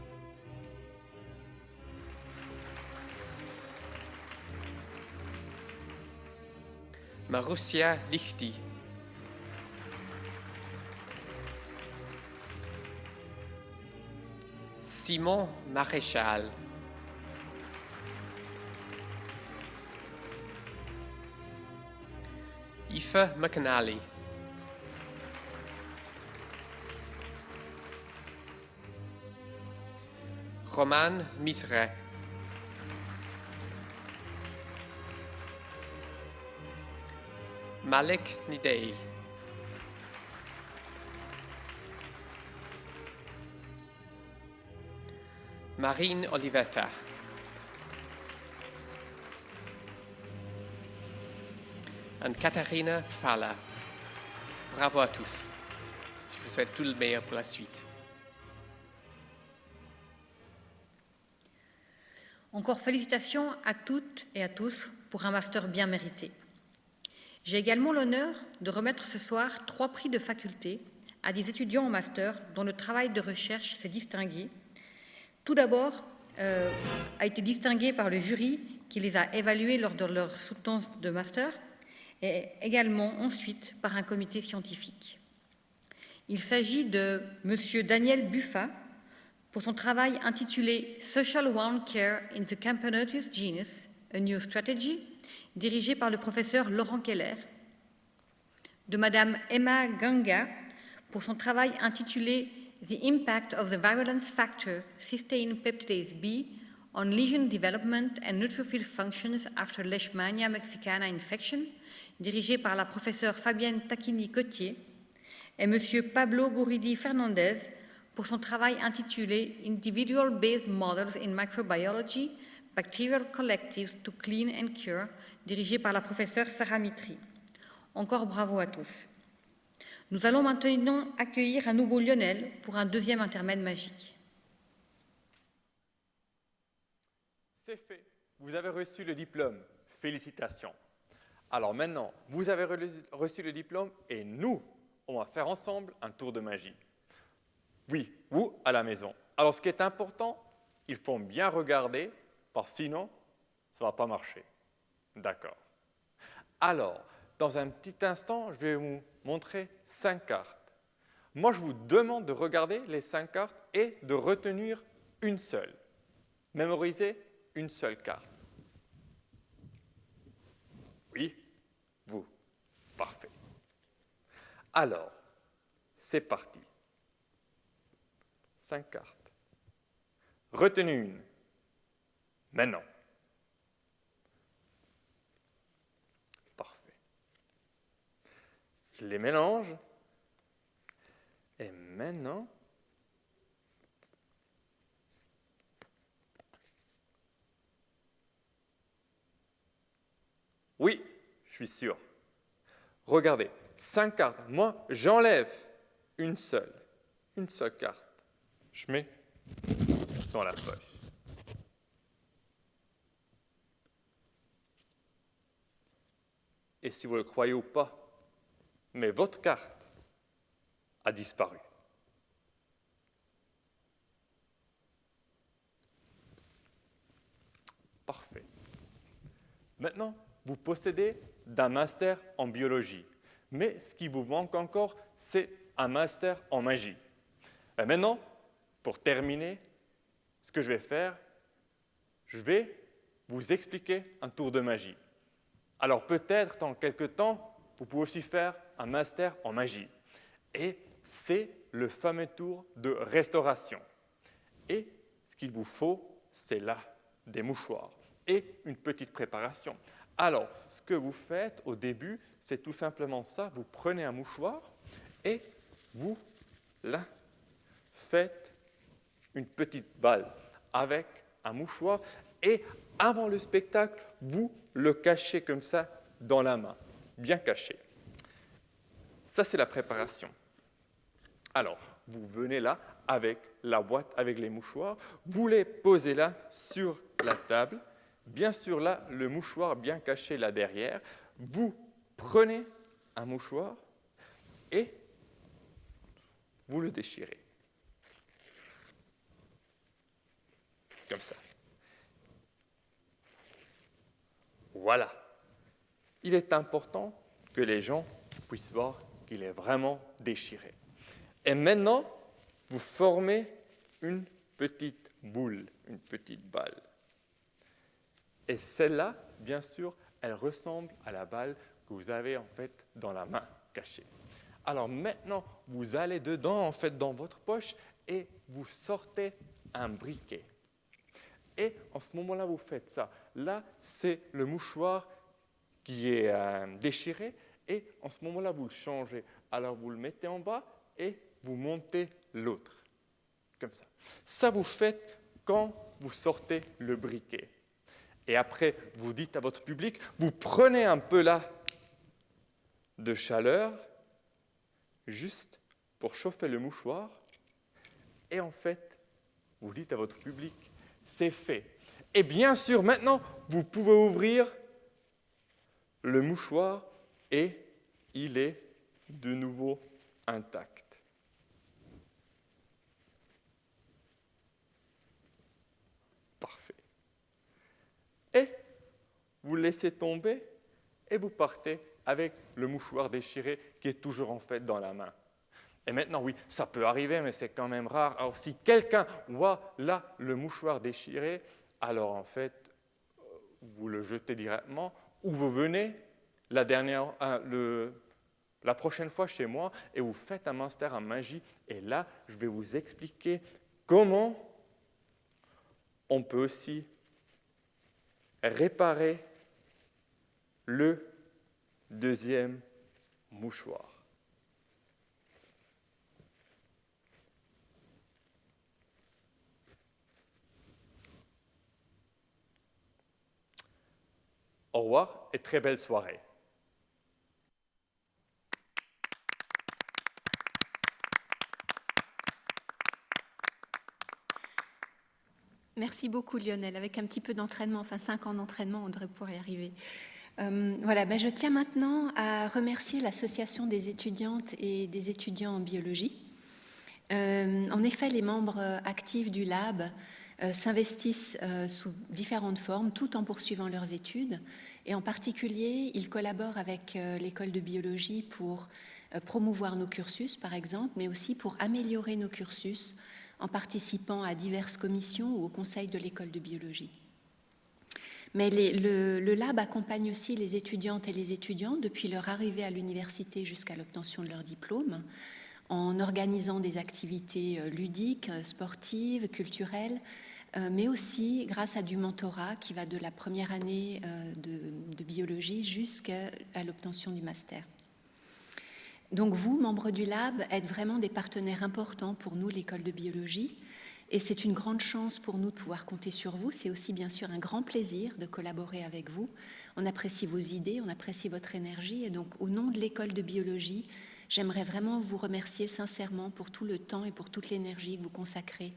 Speaker 7: Marussia Lichti. Simon Maréchal. Aoife McNally. Roman Misret. Malik Nidei. Marine Olivetta. And Katharina Pfala. Bravo à tous. Je vous souhaite tout le meilleur pour la suite.
Speaker 2: Encore félicitations à toutes et à tous pour un master bien mérité. J'ai également l'honneur de remettre ce soir trois prix de faculté à des étudiants en master dont le travail de recherche s'est distingué. Tout d'abord, euh, a été distingué par le jury qui les a évalués lors de leur soutenance de master et également ensuite par un comité scientifique. Il s'agit de M. Daniel Buffa pour son travail intitulé Social Wound Care in the Camponotus Genus, A New Strategy, dirigé par le professeur Laurent Keller, de Madame Emma Ganga pour son travail intitulé The Impact of the Virulence Factor Cysteine Peptidase B on Lesion Development and Neutrophil Functions After Leishmania Mexicana Infection, dirigé par la professeure Fabienne Tacchini-Cotier, et M. Pablo Guridi Fernandez pour son travail intitulé Individual Based Models in Microbiology, Bacterial Collectives to Clean and Cure, dirigé par la professeure Sarah Mitri. Encore bravo à tous. Nous allons maintenant accueillir à nouveau Lionel pour un deuxième intermède magique.
Speaker 4: C'est fait. Vous avez reçu le diplôme. Félicitations. Alors maintenant, vous avez reçu le diplôme et nous, on va faire ensemble un tour de magie. Oui, vous à la maison. Alors ce qui est important, il faut bien regarder, parce que sinon, ça ne va pas marcher. D'accord. Alors, dans un petit instant, je vais vous montrer cinq cartes. Moi, je vous demande de regarder les cinq cartes et de retenir une seule. Mémoriser une seule carte. Oui, vous. Parfait. Alors, c'est parti. Cinq cartes. Retenez une. Maintenant. Parfait. Je les mélange. Et maintenant, oui, je suis sûr. Regardez, cinq cartes. Moi, j'enlève une seule, une seule carte. Je mets dans la poche. Et si vous le croyez ou pas, mais votre carte a disparu. Parfait. Maintenant, vous possédez d'un master en biologie, mais ce qui vous manque encore, c'est un master en magie. Et maintenant, pour terminer, ce que je vais faire, je vais vous expliquer un tour de magie. Alors peut-être dans quelques temps, vous pouvez aussi faire un master en magie. Et c'est le fameux tour de restauration. Et ce qu'il vous faut, c'est là des mouchoirs et une petite préparation. Alors, ce que vous faites au début, c'est tout simplement ça. Vous prenez un mouchoir et vous, là, faites une petite balle avec un mouchoir et avant le spectacle, vous le cachez comme ça dans la main, bien caché. Ça, c'est la préparation. Alors, vous venez là avec la boîte, avec les mouchoirs, vous les posez là sur la table. Bien sûr, là, le mouchoir bien caché là derrière. vous prenez un mouchoir et vous le déchirez. Ça. Voilà. Il est important que les gens puissent voir qu'il est vraiment déchiré. Et maintenant, vous formez une petite boule, une petite balle. Et celle-là, bien sûr, elle ressemble à la balle que vous avez en fait dans la main cachée. Alors maintenant, vous allez dedans, en fait, dans votre poche et vous sortez un briquet. Et en ce moment-là, vous faites ça. Là, c'est le mouchoir qui est euh, déchiré et en ce moment-là, vous le changez. Alors vous le mettez en bas et vous montez l'autre. Comme ça. Ça, vous faites quand vous sortez le briquet. Et après, vous dites à votre public, vous prenez un peu là de chaleur, juste pour chauffer le mouchoir, et en fait, vous dites à votre public, c'est fait. Et bien sûr, maintenant, vous pouvez ouvrir le mouchoir et il est de nouveau intact. Parfait. Et vous laissez tomber et vous partez avec le mouchoir déchiré qui est toujours en fait dans la main. Et maintenant, oui, ça peut arriver, mais c'est quand même rare. Alors, si quelqu'un voit là le mouchoir déchiré, alors en fait, vous le jetez directement ou vous venez la, la prochaine fois chez moi et vous faites un master en magie. Et là, je vais vous expliquer comment on peut aussi réparer le deuxième mouchoir. Au revoir et très belle soirée.
Speaker 1: Merci beaucoup Lionel. Avec un petit peu d'entraînement, enfin cinq ans d'entraînement, on devrait pouvoir y arriver. Euh, voilà, ben je tiens maintenant à remercier l'Association des étudiantes et des étudiants en biologie. Euh, en effet, les membres actifs du lab s'investissent sous différentes formes tout en poursuivant leurs études. Et en particulier, ils collaborent avec l'école de biologie pour promouvoir nos cursus, par exemple, mais aussi pour améliorer nos cursus en participant à diverses commissions ou au conseil de l'école de biologie. Mais le, le, lab accompagne aussi les étudiantes et les étudiants depuis leur arrivée à l'université jusqu'à l'obtention de leur diplôme, en organisant des activités euh, ludiques, euh, sportives, culturelles, euh, mais aussi grâce à du mentorat qui va de la première année de, de biologie jusqu'à l'obtention du master. Donc vous, membres du lab, êtes vraiment des partenaires importants pour nous, l'école de biologie. Et c'est une grande chance pour nous de pouvoir compter sur vous. C'est aussi bien sûr un grand plaisir de collaborer avec vous. On apprécie vos idées, on apprécie votre énergie. Et donc au nom de l'école de biologie, j'aimerais vraiment vous remercier sincèrement pour tout le temps et pour toute l'énergie que vous consacrez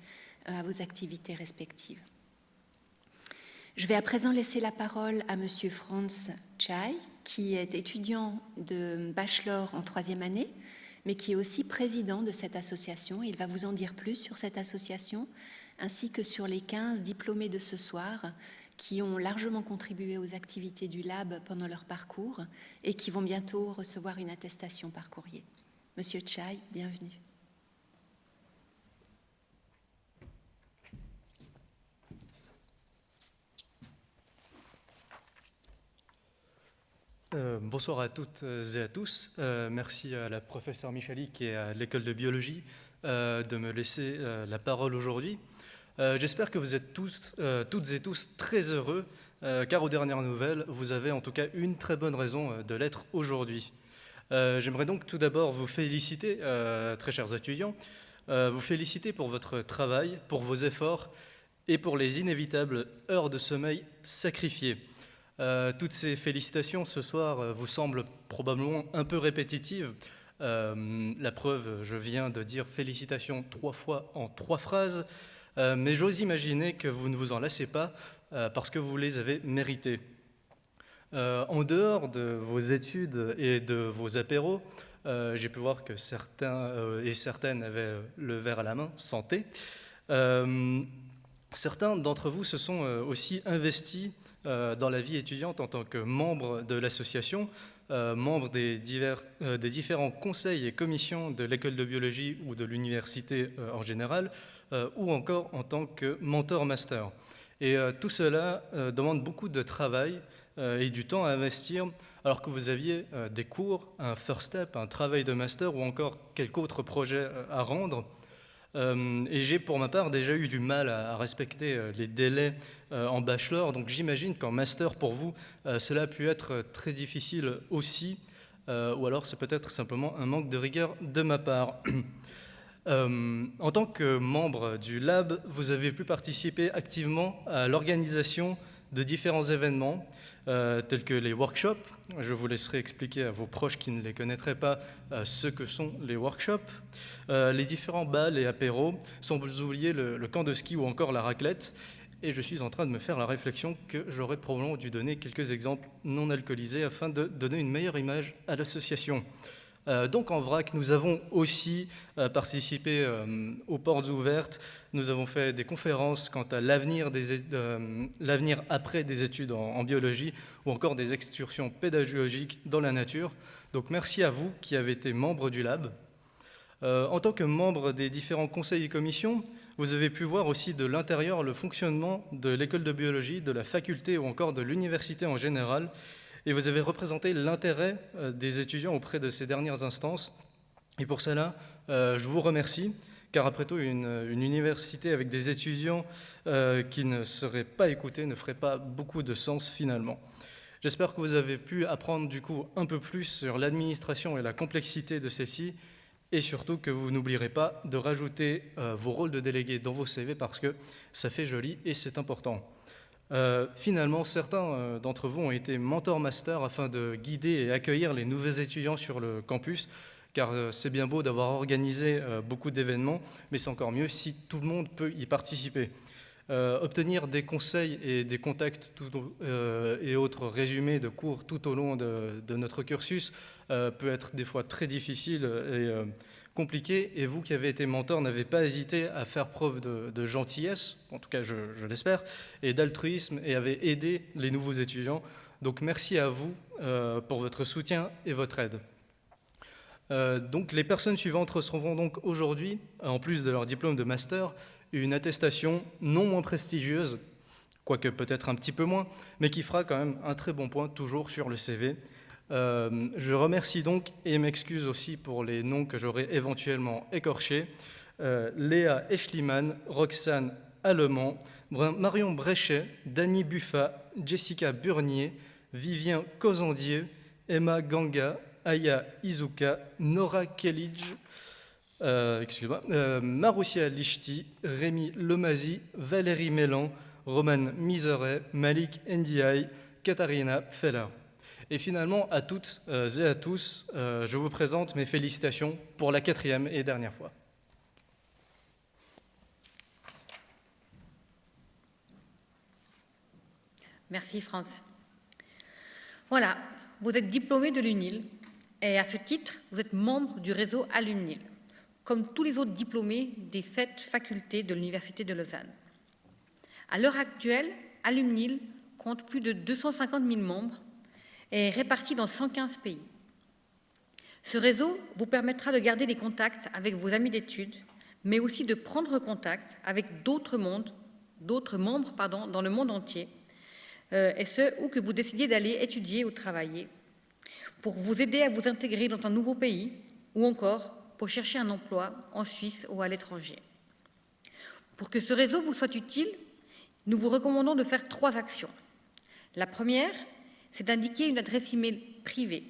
Speaker 1: euh, à vos activités respectives. Je vais à présent laisser la parole à Monsieur Franz Chai, qui est étudiant de bachelor en troisième année, mais qui est aussi président de cette association. Il va vous en dire plus sur cette association, ainsi que sur les 15 diplômés de ce soir qui ont largement contribué aux activités du lab pendant leur parcours et qui vont bientôt recevoir une attestation par courrier. Monsieur Chai, bienvenue.
Speaker 8: Euh, bonsoir à toutes et à tous. Euh, merci à la professeure Michalik et à l'école de biologie euh, de me laisser la parole aujourd'hui. J'espère que vous êtes tous, toutes et tous très heureux, car aux dernières nouvelles, vous avez en tout cas une très bonne raison de l'être aujourd'hui. J'aimerais donc tout d'abord vous féliciter, très chers étudiants, vous féliciter pour votre travail, pour vos efforts et pour les inévitables heures de sommeil sacrifiées. Euh, toutes ces félicitations ce soir euh, vous semblent probablement un peu répétitives. Euh, la preuve, je viens de dire félicitations trois fois en trois phrases, mais j'ose imaginer que vous ne vous en lassez pas parce que vous les avez méritées. en dehors de vos études et de vos apéros, j'ai pu voir que certains et certaines avaient le verre à la main, santé. certains d'entre vous se sont aussi investis dans la vie étudiante en tant que membres de l'association, euh, membre des, divers, euh, des, différents conseils et commissions de l'école de biologie ou de l'université euh, en général, ou encore en tant que mentor master. Et tout cela demande beaucoup de travail et du temps à investir, alors que vous aviez des cours, un first step, un travail de master ou encore quelques autres projets à rendre. et j'ai pour ma part déjà eu du mal à respecter les délais euh, en bachelor. Donc j'imagine qu'en master, pour vous, euh, cela a pu être très difficile aussi, euh, ou alors c'est peut-être simplement un manque de rigueur de ma part. en tant que membre du lab, vous avez pu participer activement à l'organisation de différents événements, tels que les workshops. Je vous laisserai expliquer à vos proches qui ne les connaîtraient pas ce que sont les workshops. les différents bals et apéros, sans vous oublier le, camp de ski ou encore la raclette. Et je suis en train de me faire la réflexion que j'aurais probablement dû donner quelques exemples non alcoolisés afin de donner une meilleure image à l'association. Euh, donc en vrac, nous avons aussi euh, participé euh, aux portes ouvertes, nous avons fait des conférences quant à l'avenir après des études en, biologie ou encore des excursions pédagogiques dans la nature. Donc merci à vous qui avez été membre du lab. en tant que membre des différents conseils et commissions, vous avez pu voir aussi de l'intérieur le fonctionnement de l'école de biologie, de la faculté ou encore de l'université en général, et vous avez représenté l'intérêt euh, des étudiants auprès de ces dernières instances. Et pour cela, euh, je vous remercie, car après tout, une, université avec des étudiants euh, qui ne seraient pas écoutés ne ferait pas beaucoup de sens finalement. J'espère que vous avez pu apprendre du coup un peu plus sur l'administration et la complexité de celle-ci, et surtout que vous n'oublierez pas de rajouter vos rôles de délégué dans vos CV parce que ça fait joli et c'est important. Euh, finalement, certains euh, d'entre vous ont été mentor master afin de guider et accueillir les nouveaux étudiants sur le campus, car c'est bien beau d'avoir organisé beaucoup d'événements, mais c'est encore mieux si tout le monde peut y participer. obtenir des conseils et des contacts et autres résumés de cours tout au long de, notre cursus euh, peut être des fois très difficile et euh, compliqué. Et vous qui avez été mentor, n'avez pas hésité à faire preuve de, gentillesse, en tout cas je, l'espère, et d'altruisme et avez aidé les nouveaux étudiants. Donc merci à vous euh, pour votre soutien et votre aide. donc les personnes suivantes recevront donc aujourd'hui, en plus de leur diplôme de master, une attestation non moins prestigieuse, quoique peut-être un petit peu moins, mais qui fera quand même un très bon point toujours sur le CV. Euh, je remercie donc et m'excuse aussi pour les noms que j'aurais éventuellement écorchés. Euh, Léa Eschliman, Roxane Allemand, Marion Bréchet, Dany Buffa, Jessica Burnier, Vivien Cozandier, Emma Ganga, Aya Izuka, Nora Kellidge, euh, euh, Maroussia Lichti, Rémi Lomazi, Valérie Mélan, Roman Miseret, Malik Ndiaye, Katharina Feller. Et finalement, à toutes euh, et à tous, euh, je vous présente mes félicitations pour la quatrième et dernière fois.
Speaker 2: Merci Franz. Voilà, vous êtes diplômé de l'UNIL et à ce titre, vous êtes membre du réseau Alumnil, comme tous les autres diplômés des sept facultés de l'Université de Lausanne. À l'heure actuelle, Alumnil compte plus de 250 000 membres est réparti dans 115 pays. Ce réseau vous permettra de garder des contacts avec vos amis d'études, mais aussi de prendre contact avec d'autres membres dans le monde entier, euh, et ce, où que vous décidiez d'aller étudier ou travailler, pour vous aider à vous intégrer dans un nouveau pays, ou encore pour chercher un emploi en Suisse ou à l'étranger. Pour que ce réseau vous soit utile, nous vous recommandons de faire trois actions. La première c'est d'indiquer une adresse email privée.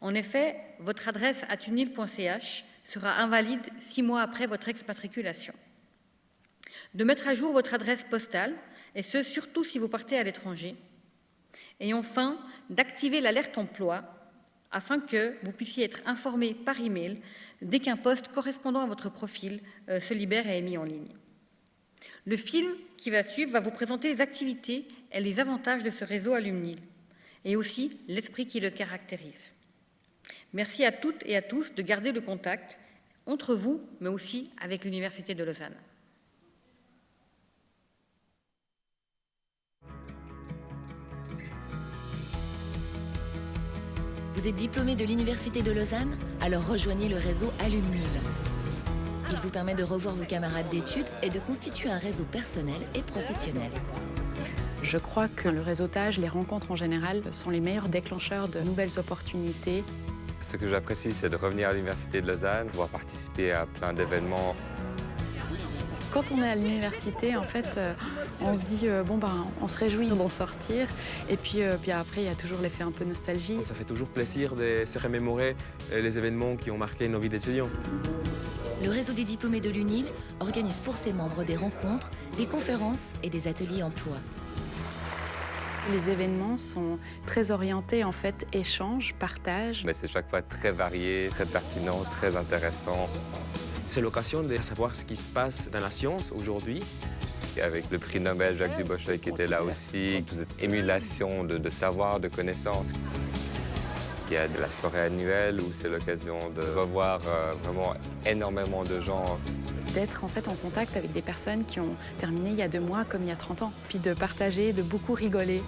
Speaker 2: En effet, votre adresse à tunil.ch sera invalide six mois après votre expatriculation. De mettre à jour votre adresse postale, et ce, surtout si vous partez à l'étranger. Et enfin, d'activer l'alerte emploi afin que vous puissiez être informé par email dès qu'un poste correspondant à votre profil euh, se libère et est mis en ligne. Le film qui va suivre va vous présenter les activités et les avantages de ce réseau alumni et aussi l'esprit qui le caractérise. Merci à toutes et à tous de garder le contact entre vous, mais aussi avec l'Université de Lausanne.
Speaker 9: Vous êtes diplômé de l'Université de Lausanne Alors rejoignez le réseau Alumnil. Il vous permet de revoir vos camarades d'études et de constituer un réseau personnel et professionnel.
Speaker 10: Je crois que le réseautage, les rencontres en général, sont les meilleurs déclencheurs de nouvelles opportunités.
Speaker 11: Ce que j'apprécie, c'est de revenir à l'Université de Lausanne, pouvoir participer à plein d'événements
Speaker 10: quand on est à l'université, en fait, euh, on se dit, euh, bon, ben, on se réjouit d'en sortir. Et puis, euh, puis après, il y a toujours l'effet un peu nostalgie.
Speaker 12: Ça fait toujours plaisir de se remémorer les événements qui ont marqué nos vies d'étudiants.
Speaker 9: Le réseau des diplômés de l'UNIL organise pour ses membres des rencontres, des conférences et des ateliers emploi.
Speaker 10: Les événements sont très orientés en fait échange, partage.
Speaker 11: Mais c'est chaque fois très varié, très pertinent, très intéressant.
Speaker 12: C'est l'occasion de savoir ce qui se passe dans la science aujourd'hui.
Speaker 11: Avec le prix Nobel Jacques Dubochet qui était là aussi, toute cette émulation de, savoir, de connaissances. Il y a de la soirée annuelle où c'est l'occasion de revoir euh, vraiment énormément de gens.
Speaker 10: D'être en fait en contact avec des personnes qui ont terminé il y a deux mois comme il y a 30 ans. Puis de partager, de beaucoup rigoler.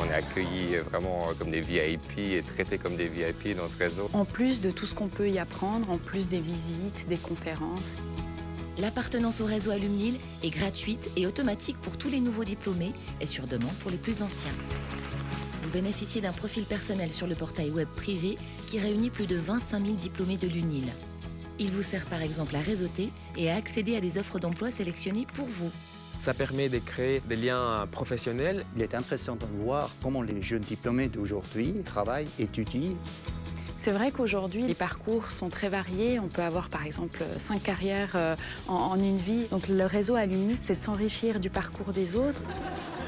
Speaker 11: On est accueillis vraiment comme des VIP et traités comme des VIP dans ce réseau.
Speaker 10: En plus de tout ce qu'on peut y apprendre, en plus des visites, des conférences.
Speaker 9: L'appartenance au réseau Alumnil est gratuite et automatique pour tous les nouveaux diplômés et sur demande pour les plus anciens. Vous bénéficiez d'un profil personnel sur le portail web privé qui réunit plus de 25 000 diplômés de l'UNIL. Il vous sert par exemple à réseauter et à accéder à des offres d'emploi sélectionnées pour vous.
Speaker 12: Ça permet de créer des liens professionnels.
Speaker 13: Il est intéressant de voir comment les jeunes diplômés d'aujourd'hui travaillent, étudient.
Speaker 10: C'est vrai qu'aujourd'hui, les parcours sont très variés. On peut avoir par exemple cinq carrières euh, en, une vie. Donc le réseau Alumni, c'est de s'enrichir du parcours des autres.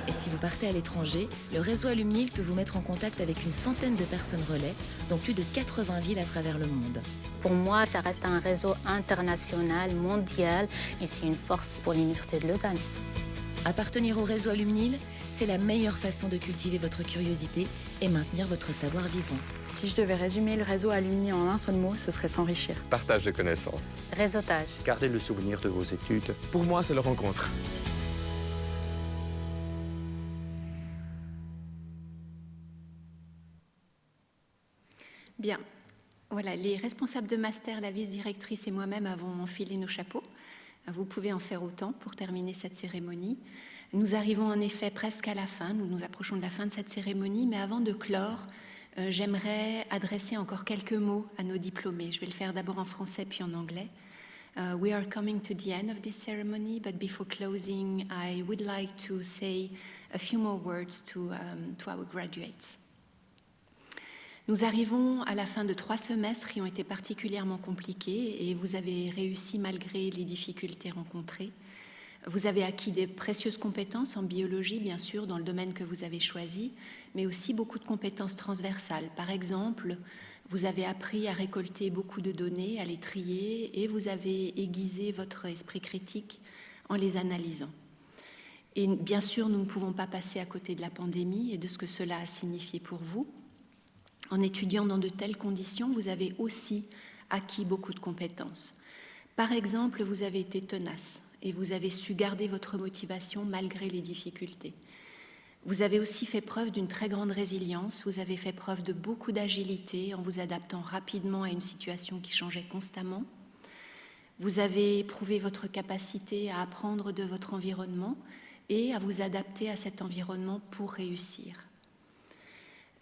Speaker 9: Et si vous partez à l'étranger, le réseau Alumni peut vous mettre en contact avec une centaine de personnes relais dans plus de 80 villes à travers le monde.
Speaker 14: Pour moi, ça reste un réseau international, mondial, et c'est une force pour l'Université de Lausanne.
Speaker 9: Appartenir au réseau Alumnil, c'est la meilleure façon de cultiver votre curiosité et maintenir votre savoir vivant.
Speaker 10: Si je devais résumer le réseau Alumni en un seul mot, ce serait s'enrichir.
Speaker 11: Partage de connaissances.
Speaker 14: Réseautage.
Speaker 13: Gardez le souvenir de vos études.
Speaker 12: Pour moi, c'est la rencontre.
Speaker 1: Bien. Voilà, les responsables de master, la vice-directrice et moi-même avons enfilé nos chapeaux. Vous pouvez en faire autant pour terminer cette cérémonie. Nous arrivons en effet presque à la fin, nous nous approchons de la fin de cette cérémonie, mais avant de clore, euh, j'aimerais adresser encore quelques mots à nos diplômés. Je vais le faire d'abord en français puis en anglais. Uh, we are coming to the end of this ceremony, but before closing, I would like to say a few more words to, um, to our graduates. Nous arrivons à la fin de trois semestres qui ont été particulièrement compliqués et vous avez réussi malgré les difficultés rencontrées. Vous avez acquis des précieuses compétences en biologie, bien sûr, dans le domaine que vous avez choisi, mais aussi beaucoup de compétences transversales. Par exemple, vous avez appris à récolter beaucoup de données, à les trier, et vous avez aiguisé votre esprit critique en les analysant. Et bien sûr, nous ne pouvons pas passer à côté de la pandémie et de ce que cela a signifié pour vous. En étudiant dans de telles conditions, vous avez aussi acquis beaucoup de compétences. Par exemple, vous avez été tenace et vous avez su garder votre motivation malgré les difficultés. Vous avez aussi fait preuve d'une très grande résilience, vous avez fait preuve de beaucoup d'agilité en vous adaptant rapidement à une situation qui changeait constamment. Vous avez éprouvé votre capacité à apprendre de votre environnement et à vous adapter à cet environnement pour réussir.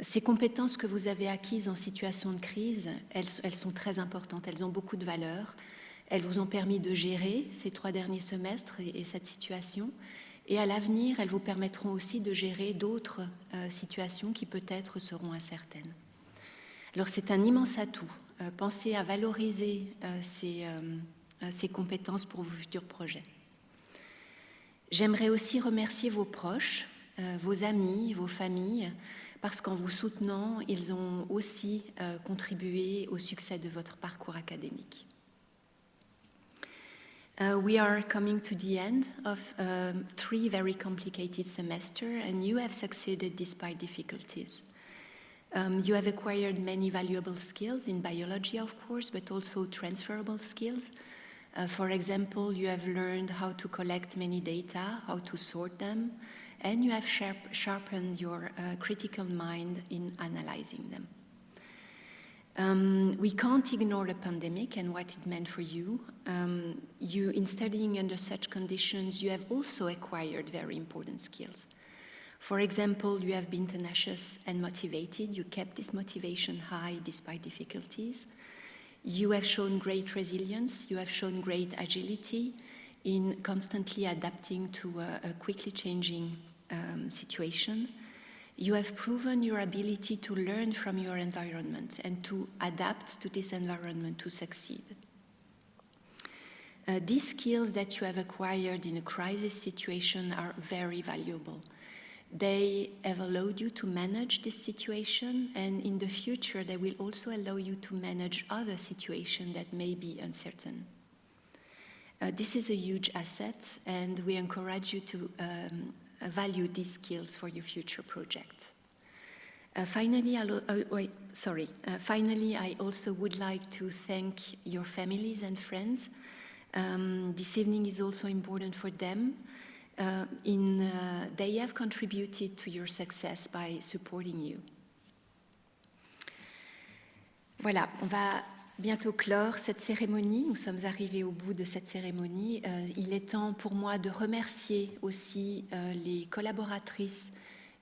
Speaker 1: Ces compétences que vous avez acquises en situation de crise, elles, sont très importantes, elles ont beaucoup de valeur. Elles vous ont permis de gérer ces trois derniers semestres et, cette situation. Et à l'avenir, elles vous permettront aussi de gérer d'autres euh, situations qui peut-être seront incertaines. Alors c'est un immense atout. Euh, pensez à valoriser euh, ces, ces compétences pour vos futurs projets. J'aimerais aussi remercier vos proches, vos amis, vos familles, parce qu'en vous soutenant, ils ont aussi euh, contribué au succès de votre parcours académique. Uh, we are coming to the end of um, three very complicated semesters, and you have succeeded despite difficulties. Um, you have acquired many valuable skills in biology, of course, but also transferable skills. Uh, for example, you have learned how to collect many data, how to sort them, and you have sharp, sharpened your uh, critical mind in analyzing them. Um, we can't ignore the pandemic and what it meant for you. Um, you. In studying under such conditions, you have also acquired very important skills. For example, you have been tenacious and motivated. You kept this motivation high despite difficulties. You have shown great resilience. You have shown great agility in constantly adapting to a, a quickly changing um, situation. You have proven your ability to learn from your environment and to adapt to this environment to succeed. Uh, these skills that you have acquired in a crisis situation are very valuable. They have allowed you to manage this situation, and in the future, they will also allow you to manage other situations that may be uncertain. Uh, this is a huge asset, and we encourage you to um, value these skills for your future project. Uh, finally, uh, wait, sorry. Uh, finally, I also would like to thank your families and friends. Um, this evening is also important for them. Uh, in, uh, they have contributed to your success by supporting you. Voilà, on va bientôt clore cette cérémonie. Nous sommes arrivés au bout de cette cérémonie. Euh, il est temps pour moi de remercier aussi euh, les collaboratrices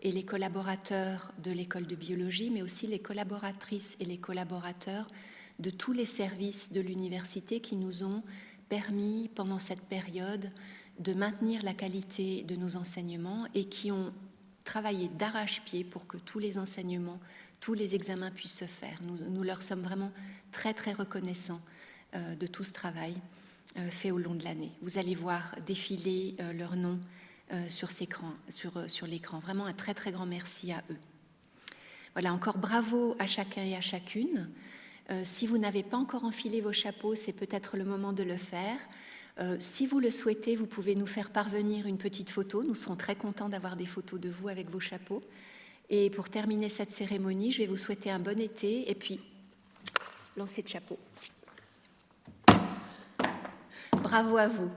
Speaker 1: et les collaborateurs de l'école de biologie, mais aussi les collaboratrices et les collaborateurs de tous les services de l'université qui nous ont permis pendant cette période de maintenir la qualité de nos enseignements et qui ont travaillé d'arrache-pied pour que tous les enseignements, tous les examens puissent se faire. Nous, leur sommes vraiment très très reconnaissants euh, de tout ce travail euh, fait au long de l'année. Vous allez voir défiler euh, leurs noms euh, sur, l'écran. Vraiment un très très grand merci à eux. Voilà, encore bravo à chacun et à chacune. Si vous n'avez pas encore enfilé vos chapeaux, c'est peut-être le moment de le faire. Si vous le souhaitez, vous pouvez nous faire parvenir une petite photo. Nous serons très contents d'avoir des photos de vous avec vos chapeaux. Et pour terminer cette cérémonie, je vais vous souhaiter un bon été et puis lancer de chapeau. Bravo à vous.